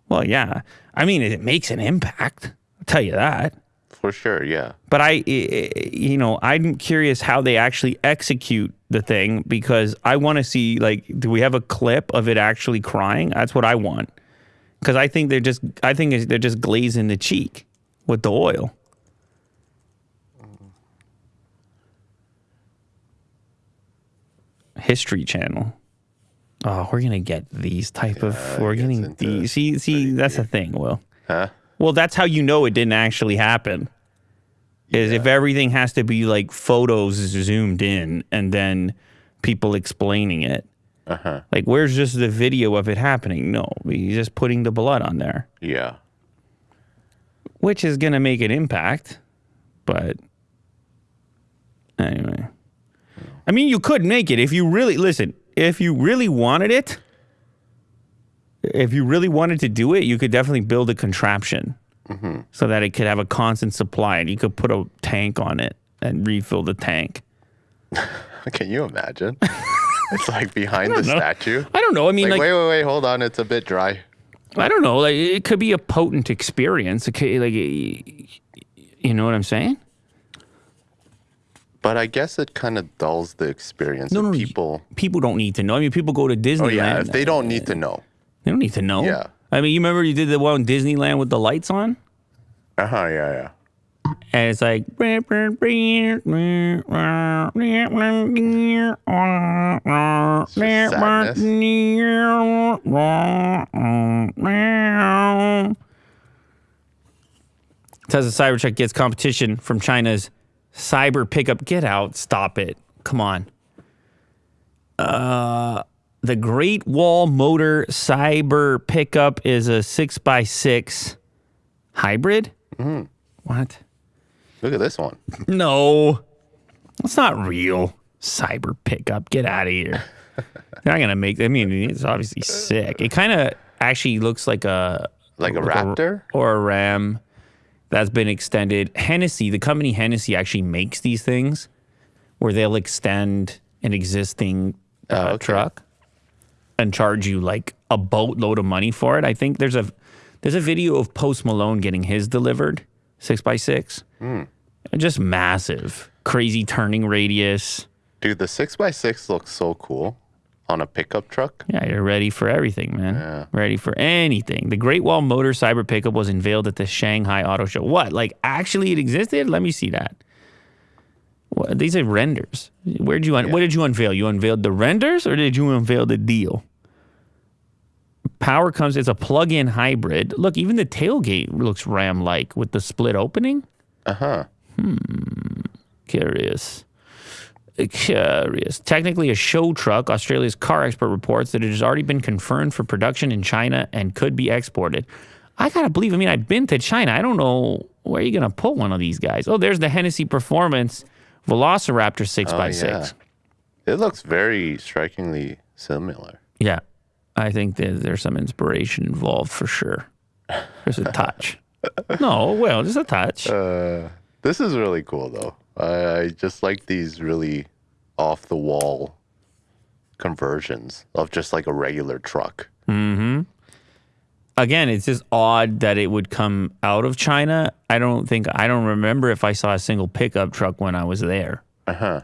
Well, yeah. I mean, it makes an impact. I'll tell you that. For sure. Yeah. But I, you know, I'm curious how they actually execute the thing because I want to see like, do we have a clip of it actually crying? That's what I want. Because I think they're just, I think they're just glazing the cheek with the oil. History Channel. Oh, we're gonna get these type of. We're getting these. See, see, that's the thing. Will. Huh? Well, that's how you know it didn't actually happen. Is if everything has to be like photos zoomed in and then people explaining it. Uh-huh. Like, where's just the video of it happening? No, he's just putting the blood on there, Yeah. which is gonna make an impact. But anyway, I mean, you could make it if you really listen. If you really wanted it, if you really wanted to do it, you could definitely build a contraption mm-hmm. so that it could have a constant supply, and you could put a tank on it and refill the tank. Can you imagine? it's like behind the know. statue. I don't know. I mean, Like, like, wait, wait, wait, hold on. It's a bit dry. I don't know. Like, it could be a potent experience. It could, like, you know what I'm saying? But I guess it kind of dulls the experience no, no, people. People don't need to know. I mean, people go to Disneyland. Oh yeah, if they don't need to know. They don't need to know. Yeah. I mean, you remember you did the one in Disneyland with the lights on? Uh huh. Yeah, yeah. And it's like. sadness. Tesla Cybertruck gets competition from China's Cyber Pickup. Get out. Stop it. Come on. Uh, the Great Wall Motor Cyber Pickup is a 6x6 hybrid? What? Look at this one. No, it's not real. Cyber pickup. Get out of here. They're not gonna make. I mean, it's obviously sick. It kind of actually looks like a Like a like raptor. or a ram that's been extended. Hennessey, the company Hennessey, actually makes these things where they'll extend an existing uh, Oh, okay. truck and charge you like a boatload of money for it. I think there's a there's a video of Post Malone getting his delivered six by six, Hmm. just massive, crazy turning radius. Dude, the six x six looks so cool on a pickup truck. Yeah, you're ready for everything, man. Ready for anything. The Great Wall Motor Cyber Pickup was unveiled at the Shanghai Auto Show. What? Like, actually, it existed? Let me see that. What, these are renders. Where'd you? Un- What did you unveil? You unveiled the renders, or did you unveil the deal? Power comes. It's a plug-in hybrid. Look, even the tailgate looks Ram-like with the split opening. Uh huh. Hmm. Curious. Curious. Technically a show truck, Australia's car expert reports that it has already been confirmed for production in China and could be exported. I gotta believe, I mean, I've been to China. I don't know where you're gonna put one of these guys. Oh, there's the Hennessey Performance Velociraptor 6x6. It looks very strikingly similar. Yeah. I think that there's some inspiration involved for sure. There's a touch. no, well, just a touch. Uh, this is really cool though. I, I just like these really off the wall conversions of just like a regular truck. Again, it's just odd that it would come out of China. I don't think I don't remember if I saw a single pickup truck when I was there. Uh huh.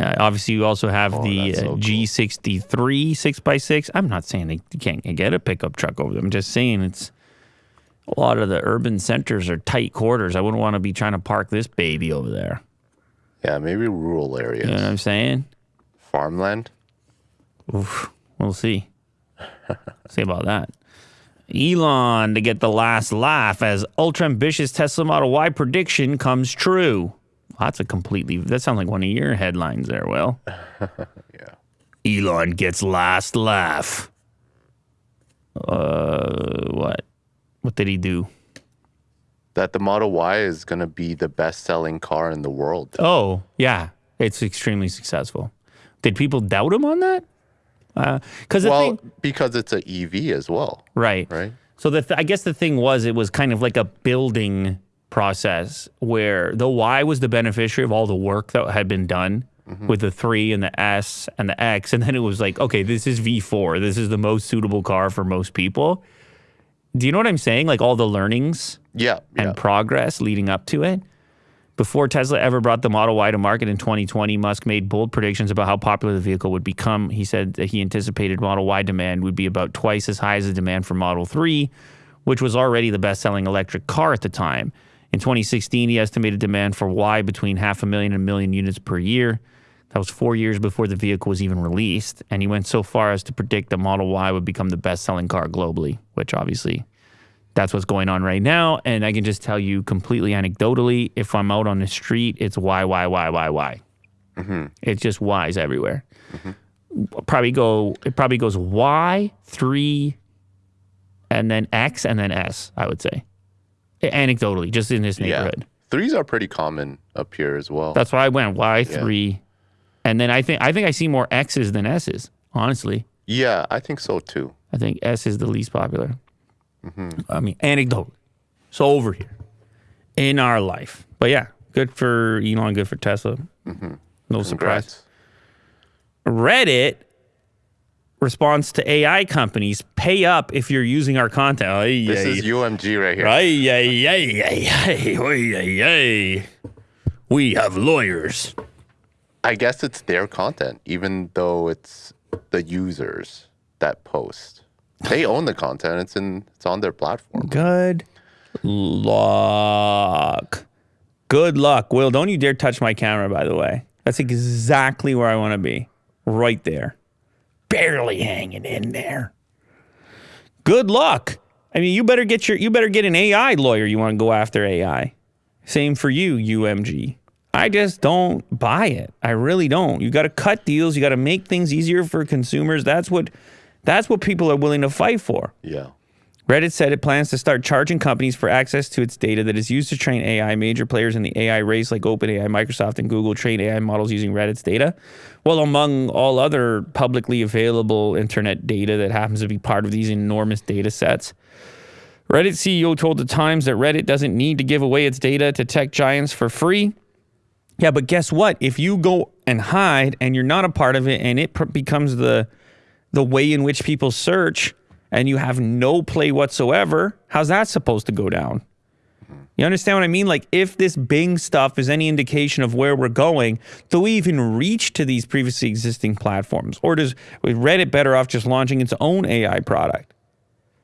Uh, obviously, you also have the Oh, that's uh, so cool. G63 6x6. I'm not saying they can't get a pickup truck over there. I'm just saying it's a lot of the urban centers are tight quarters. I wouldn't want to be trying to park this baby over there. Yeah, maybe rural areas. You know what I'm saying? Farmland. Oof, we'll see. see about that. Elon to get the last laugh as ultra ambitious Tesla Model Y prediction comes true. That's a completely, that sounds like one of your headlines there, Will. Yeah. Elon gets last laugh. Uh, what? What did he do? That the Model Y is going to be the best selling car in the world. Oh, yeah. It's extremely successful. Did people doubt him on that? Uh, because the Well, thing, because it's an EV as well, right, right? So the th- I guess the thing was it was kind of like a building process where the Y was the beneficiary of all the work that had been done mm-hmm. with the three and the S and the X, and then it was like, okay, this is V4. This is the most suitable car for most people. Do you know what I'm saying? Like all the learnings Yeah. and yeah. progress leading up to it. Before Tesla ever brought the Model Y to market in 2020, Musk made bold predictions about how popular the vehicle would become. He said that he anticipated Model Y demand would be about twice as high as the demand for Model 3, which was already the best selling electric car at the time. In 2016, he estimated demand for Y between half a million and a million units per year. That was four years before the vehicle was even released. And he went so far as to predict that Model Y would become the best selling car globally, which obviously that's what's going on right now. And I can just tell you completely anecdotally, if I'm out on the street, it's why, why, why, why, why. Mm-hmm. It's just Y's everywhere. Probably go. It probably goes Y three, and then X, and then S. I would say, anecdotally, just in this yeah. neighborhood. Threes are pretty common up here as well. That's why I went Y three, and then I think I think I see more X's than S's. Honestly, yeah, I think so too. I think S is the least popular. Mm-hmm. I mean, anecdote. So over here in our life, but yeah, good for Elon, good for Tesla. Mm-hmm. No surprise. Reddit responds to AI companies pay up if you're using our content. Ay, This ay, is UMG right here. ay, ay, ay, ay, ay, ay, ay. We have lawyers. I guess it's their content, even though it's the users that post. They own the content. It's in. It's on their platform. Good luck. Good luck. Will, don't you dare touch my camera, by the way. That's exactly where I want to be. Right there. Barely hanging in there. Good luck. I mean, you better get your you better get an AI lawyer you want to go after AI. Same for you, UMG. I just don't buy it. I really don't. You got to cut deals, you got to make things easier for consumers. That's what that's what people are willing to fight for. Yeah. Reddit said it plans to start charging companies for access to its data that is used to train AI. Major players in the AI race, like OpenAI, Microsoft, and Google, train AI models using Reddit's data. Well, among all other publicly available internet data that happens to be part of these enormous data sets. Reddit CEO told the Times that Reddit doesn't need to give away its data to tech giants for free. Yeah, but guess what? If you go and hide and you're not a part of it and it pr- becomes the the way in which people search and you have no play whatsoever, how's that supposed to go down? You understand what I mean? Like, if this Bing stuff is any indication of where we're going, do we even reach to these previously existing platforms? Or does Reddit better off just launching its own AI product?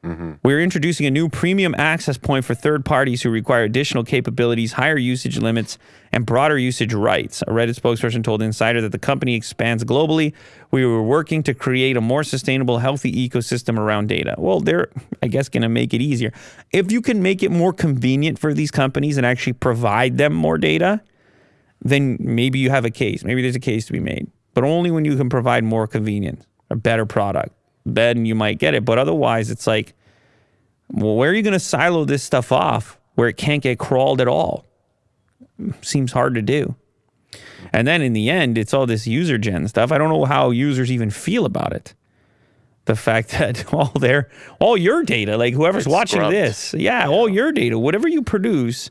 Mm-hmm. We're introducing a new premium access point for third parties who require additional capabilities, higher usage limits, and broader usage rights. A Reddit spokesperson told Insider that the company expands globally. We were working to create a more sustainable, healthy ecosystem around data. Well, they're, I guess, going to make it easier. If you can make it more convenient for these companies and actually provide them more data, then maybe you have a case. Maybe there's a case to be made, but only when you can provide more convenience, a better product. Then you might get it. But otherwise, it's like, well, where are you going to silo this stuff off where it can't get crawled at all? Seems hard to do. And then in the end, it's all this user gen stuff. I don't know how users even feel about it. The fact that all their, all your data, like whoever's It's watching scrubbed. this, yeah, all your data, whatever you produce,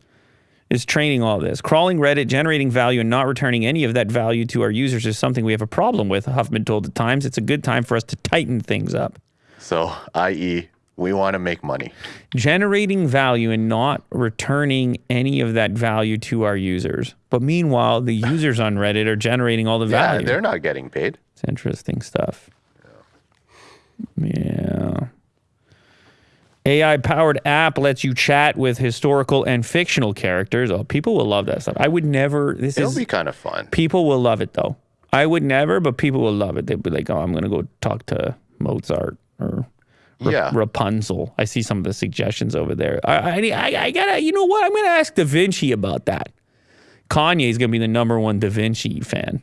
is training all this. Crawling Reddit, generating value, and not returning any of that value to our users is something we have a problem with. Huffman told the Times it's a good time for us to tighten things up. So, i.e., We want to make money. generating value and not returning any of that value to our users. But meanwhile, the users on Reddit are generating all the Yeah, value. they're not getting paid. It's interesting stuff. Yeah. AI powered app lets you chat with historical and fictional characters. Oh, people will love that stuff. I would never. This It'll is be kind of fun. people will love it though. I would never, but people will love it. They'd be like, "Oh, I'm gonna go talk to Mozart or Yeah. Rapunzel." I see some of the suggestions over there. I, I, I, gotta, you know what? I'm gonna ask Da Vinci about that. Kanye's gonna be the number one Da Vinci fan.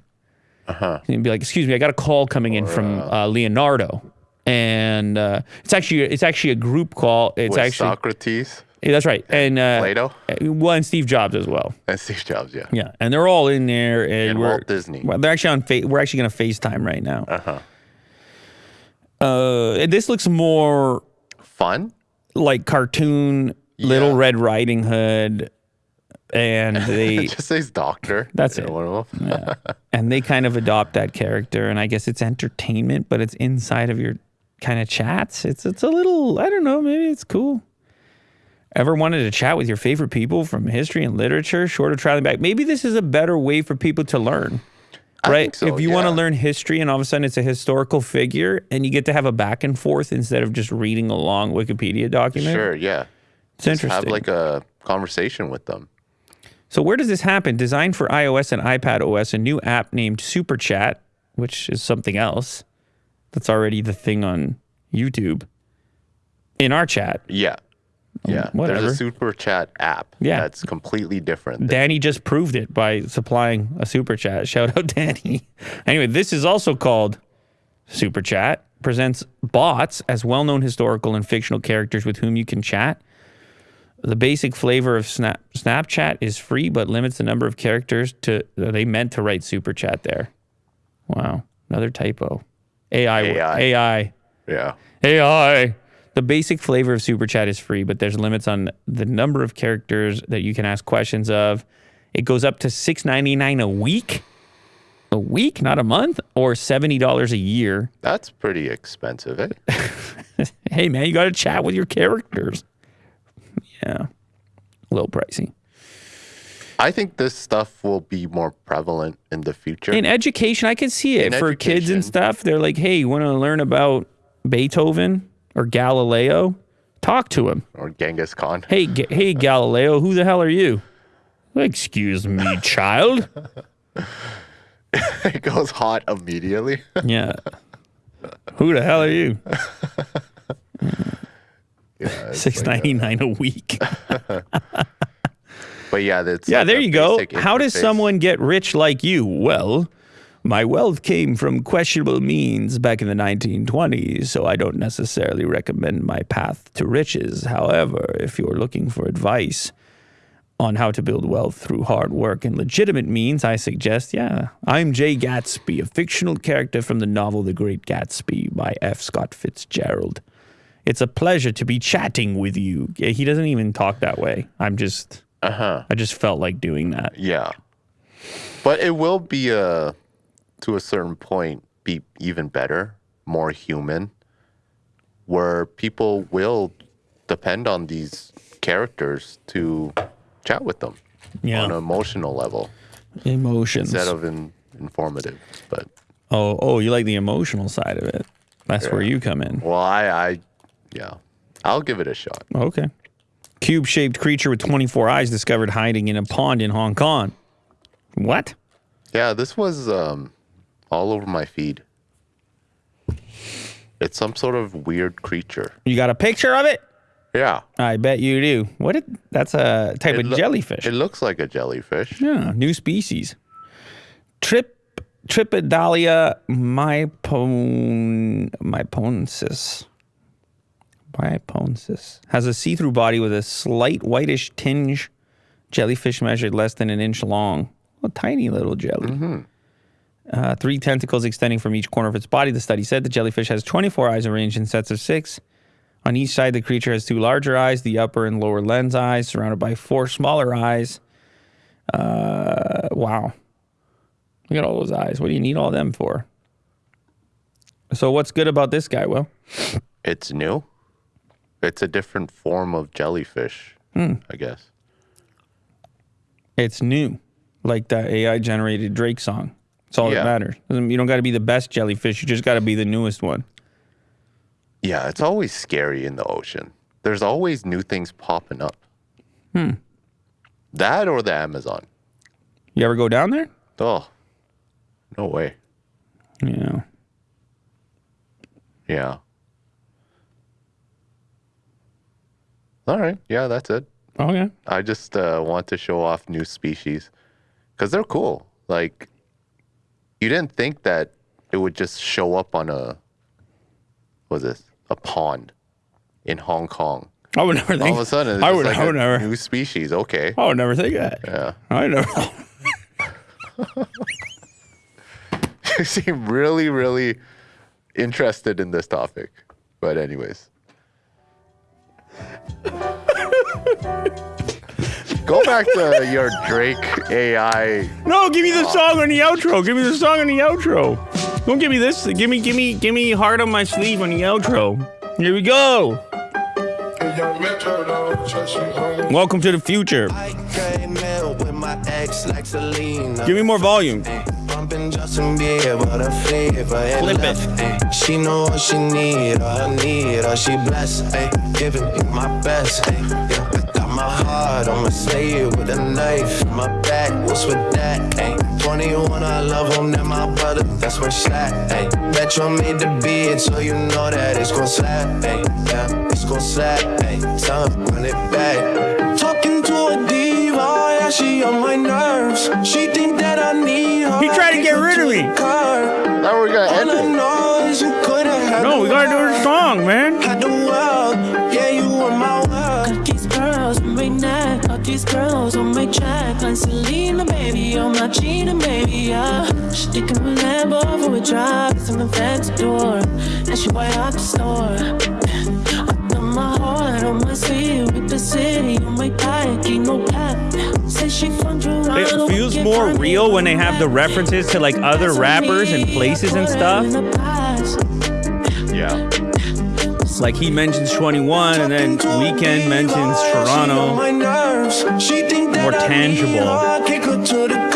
Uh Uh-huh. huh. And be like, "Excuse me, I got a call coming in from uh, Leonardo." And uh, it's actually it's actually a group call. It's With actually Socrates Yeah, that's right, and uh, Plato? well, and Steve Jobs as well. and Steve Jobs, yeah. Yeah, and they're all in there, and, And we're, Walt Disney. Well, they're actually on. Fa- we're actually going to FaceTime right now. Uh-huh. Uh This looks more Fun? like cartoon Little Red Riding Hood, and they just says doctor. That's it. Them. and they kind of adopt that character, and I guess it's entertainment, but it's inside of your kind of chats. It's it's a little. I don't know. Maybe it's cool. Ever wanted to chat with your favorite people from history and literature, short of traveling back? Maybe this is a better way for people to learn. Right? so, if you want to learn history and all of a sudden it's a historical figure and you get to have a back and forth instead of just reading a long Wikipedia document. Sure, yeah. It's Just interesting. have like a conversation with them. So where does this happen? Designed for iOS and iPad OS, a new app named Super Chat, which is something else that's already the thing on YouTube. In our chat, Yeah. Um, yeah. whatever. There's a super chat app. Yeah. That's completely different. Danny just proved it by supplying a super chat. Shout out Danny. Anyway, this is also called Super Chat. Presents bots as well-known historical and fictional characters with whom you can chat. The basic flavor of Snap Snapchat is free, but limits the number of characters to. They meant to write Super Chat there. Wow, another typo. AI. AI. AI. yeah. AI. The basic flavor of Super Chat is free, but there's limits on the number of characters that you can ask questions of. It goes up to $6.99 a week. A week, not a month, or $70 a year. That's pretty expensive, eh? Hey, man, you got to chat with your characters. Yeah. A little pricey. I think this stuff will be more prevalent in the future. In education, I can see it In for kids and stuff. They're like, hey, you want to learn about Beethoven or Galileo? Talk to him. or Genghis Khan. Hey, Ga- hey, Galileo, who the hell are you? Excuse me, child. it goes hot immediately. Yeah. Who the hell are you? Six ninety nine a week. But yeah, that's Yeah, like there you go. How does someone get rich like you? Well, my wealth came from questionable means back in the 1920s, so I don't necessarily recommend my path to riches. However, if you're looking for advice on how to build wealth through hard work and legitimate means, I suggest, yeah, I'm Jay Gatsby, a fictional character from the novel The Great Gatsby by F. Scott Fitzgerald. It's a pleasure to be chatting with you. He doesn't even talk that way. I'm just, Uh-huh. I just felt like doing that. Yeah. But it will be uh to a certain point be even better, more human, where people will depend on these characters to chat with them Yeah. on an emotional level Emotions. instead of in, informative. But oh, oh, you like the emotional side of it. That's where you come in. well, I, I, yeah, I'll give it a shot. Okay. Cube shaped creature with 24 eyes discovered hiding in a pond in Hong Kong. What? Yeah, this was um, all over my feed. It's some sort of weird creature. You got a picture of it? Yeah. I bet you do. What? It, that's a type It of jellyfish. It looks like a jellyfish. yeah, new species. Trip Tripedalia mypon maipoensis. Maipoensis has a see-through body with a slight whitish tinge. Jellyfish measured less than an inch long. A tiny little jelly. Uh, three tentacles extending from each corner of its body. The study said the jellyfish has 24 eyes arranged in sets of six. On each side, the creature has two larger eyes, the upper and lower lens eyes, surrounded by four smaller eyes. Uh, wow. Look at all those eyes. What do you need all them for? So, what's good about this guy, Will? It's new. It's a different form of jellyfish, Hmm. I guess. It's new, like that AI generated Drake song. That's all Yeah. that matters. You don't got to be the best jellyfish. You just got to be the newest one. Yeah, it's always scary in the ocean. There's always new things popping up. Hmm. That or the Amazon. You ever go down there? Oh, no way. Yeah. Yeah. All right. Yeah, that's it. Oh yeah. I just uh, want to show off new species because they're cool. Like, you didn't think that it would just show up on a, what was this? A pond in Hong Kong. I would never think. All of a sudden, it's I would. like I would a never. new species. Okay. I would never think that. Yeah. I never. you seem really, really interested in this topic. But anyways. Go back to your Drake AI. No, give me the song on the outro. Give me the song on the outro. Don't give me this. Give me, give me, give me heart on my sleeve on the outro. Here we go. Welcome to the future. I came in with my ex like Selena. Give me more volume. Bumping Justin Bieber, the and Flip left. ayy. She know what she need, all I need, all she blessed. ayy. Giving you my best. ayy. Yeah, I got my heart on my sleeve with a knife in my back. What's with that? ayy? 21, I love him, that my brother, that's where slack. ayy. Metro made the beat, so you know that it's gon' slap. ayy. Yeah, it's gon' slap. ayy. Him, run it back. Talking to a diva, yeah, she on my nerves. She think that I need her. He tried to get rid of me. Now we're gonna end it. you could've had No, the we gotta do world. the song, man. Had the world, yeah, you were my world. Got these girls on my neck, got these girls on my track. Like Selena, baby, on my Gina, baby, yeah. She thinking a Lambo for a drive, it's an fancy door. And she way out the store. My heart on my the city on my back, ain't no cap. Say she from Toronto. It feels more real when they have the references to like other rappers and places and I put her stuff. Yeah. Like he mentions 21 and then Weeknd mentions Toronto. More tangible.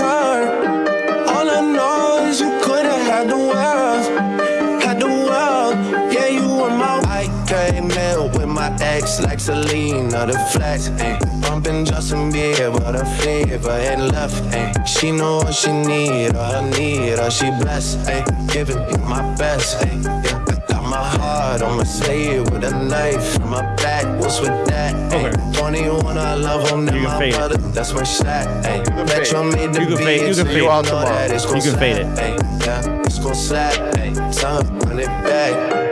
Ex like Selena, the flex. Ay. Bumping Justin Bieber, the fever and left. Ay. She know what she need, all I need, all she blessed. Ay. Giving you my best. Ay. Yeah. I got my heart on my sleeve with a knife in my back. What's with that? Ay. Okay. 21, I love him, then my fade it. brother, that's where she's at. Ay. can Metro fade. made the You can fade- you can fade. know that it's gon' You can fade slap. it. Ay, yeah, it's gon' slap. Ay, time, run it back.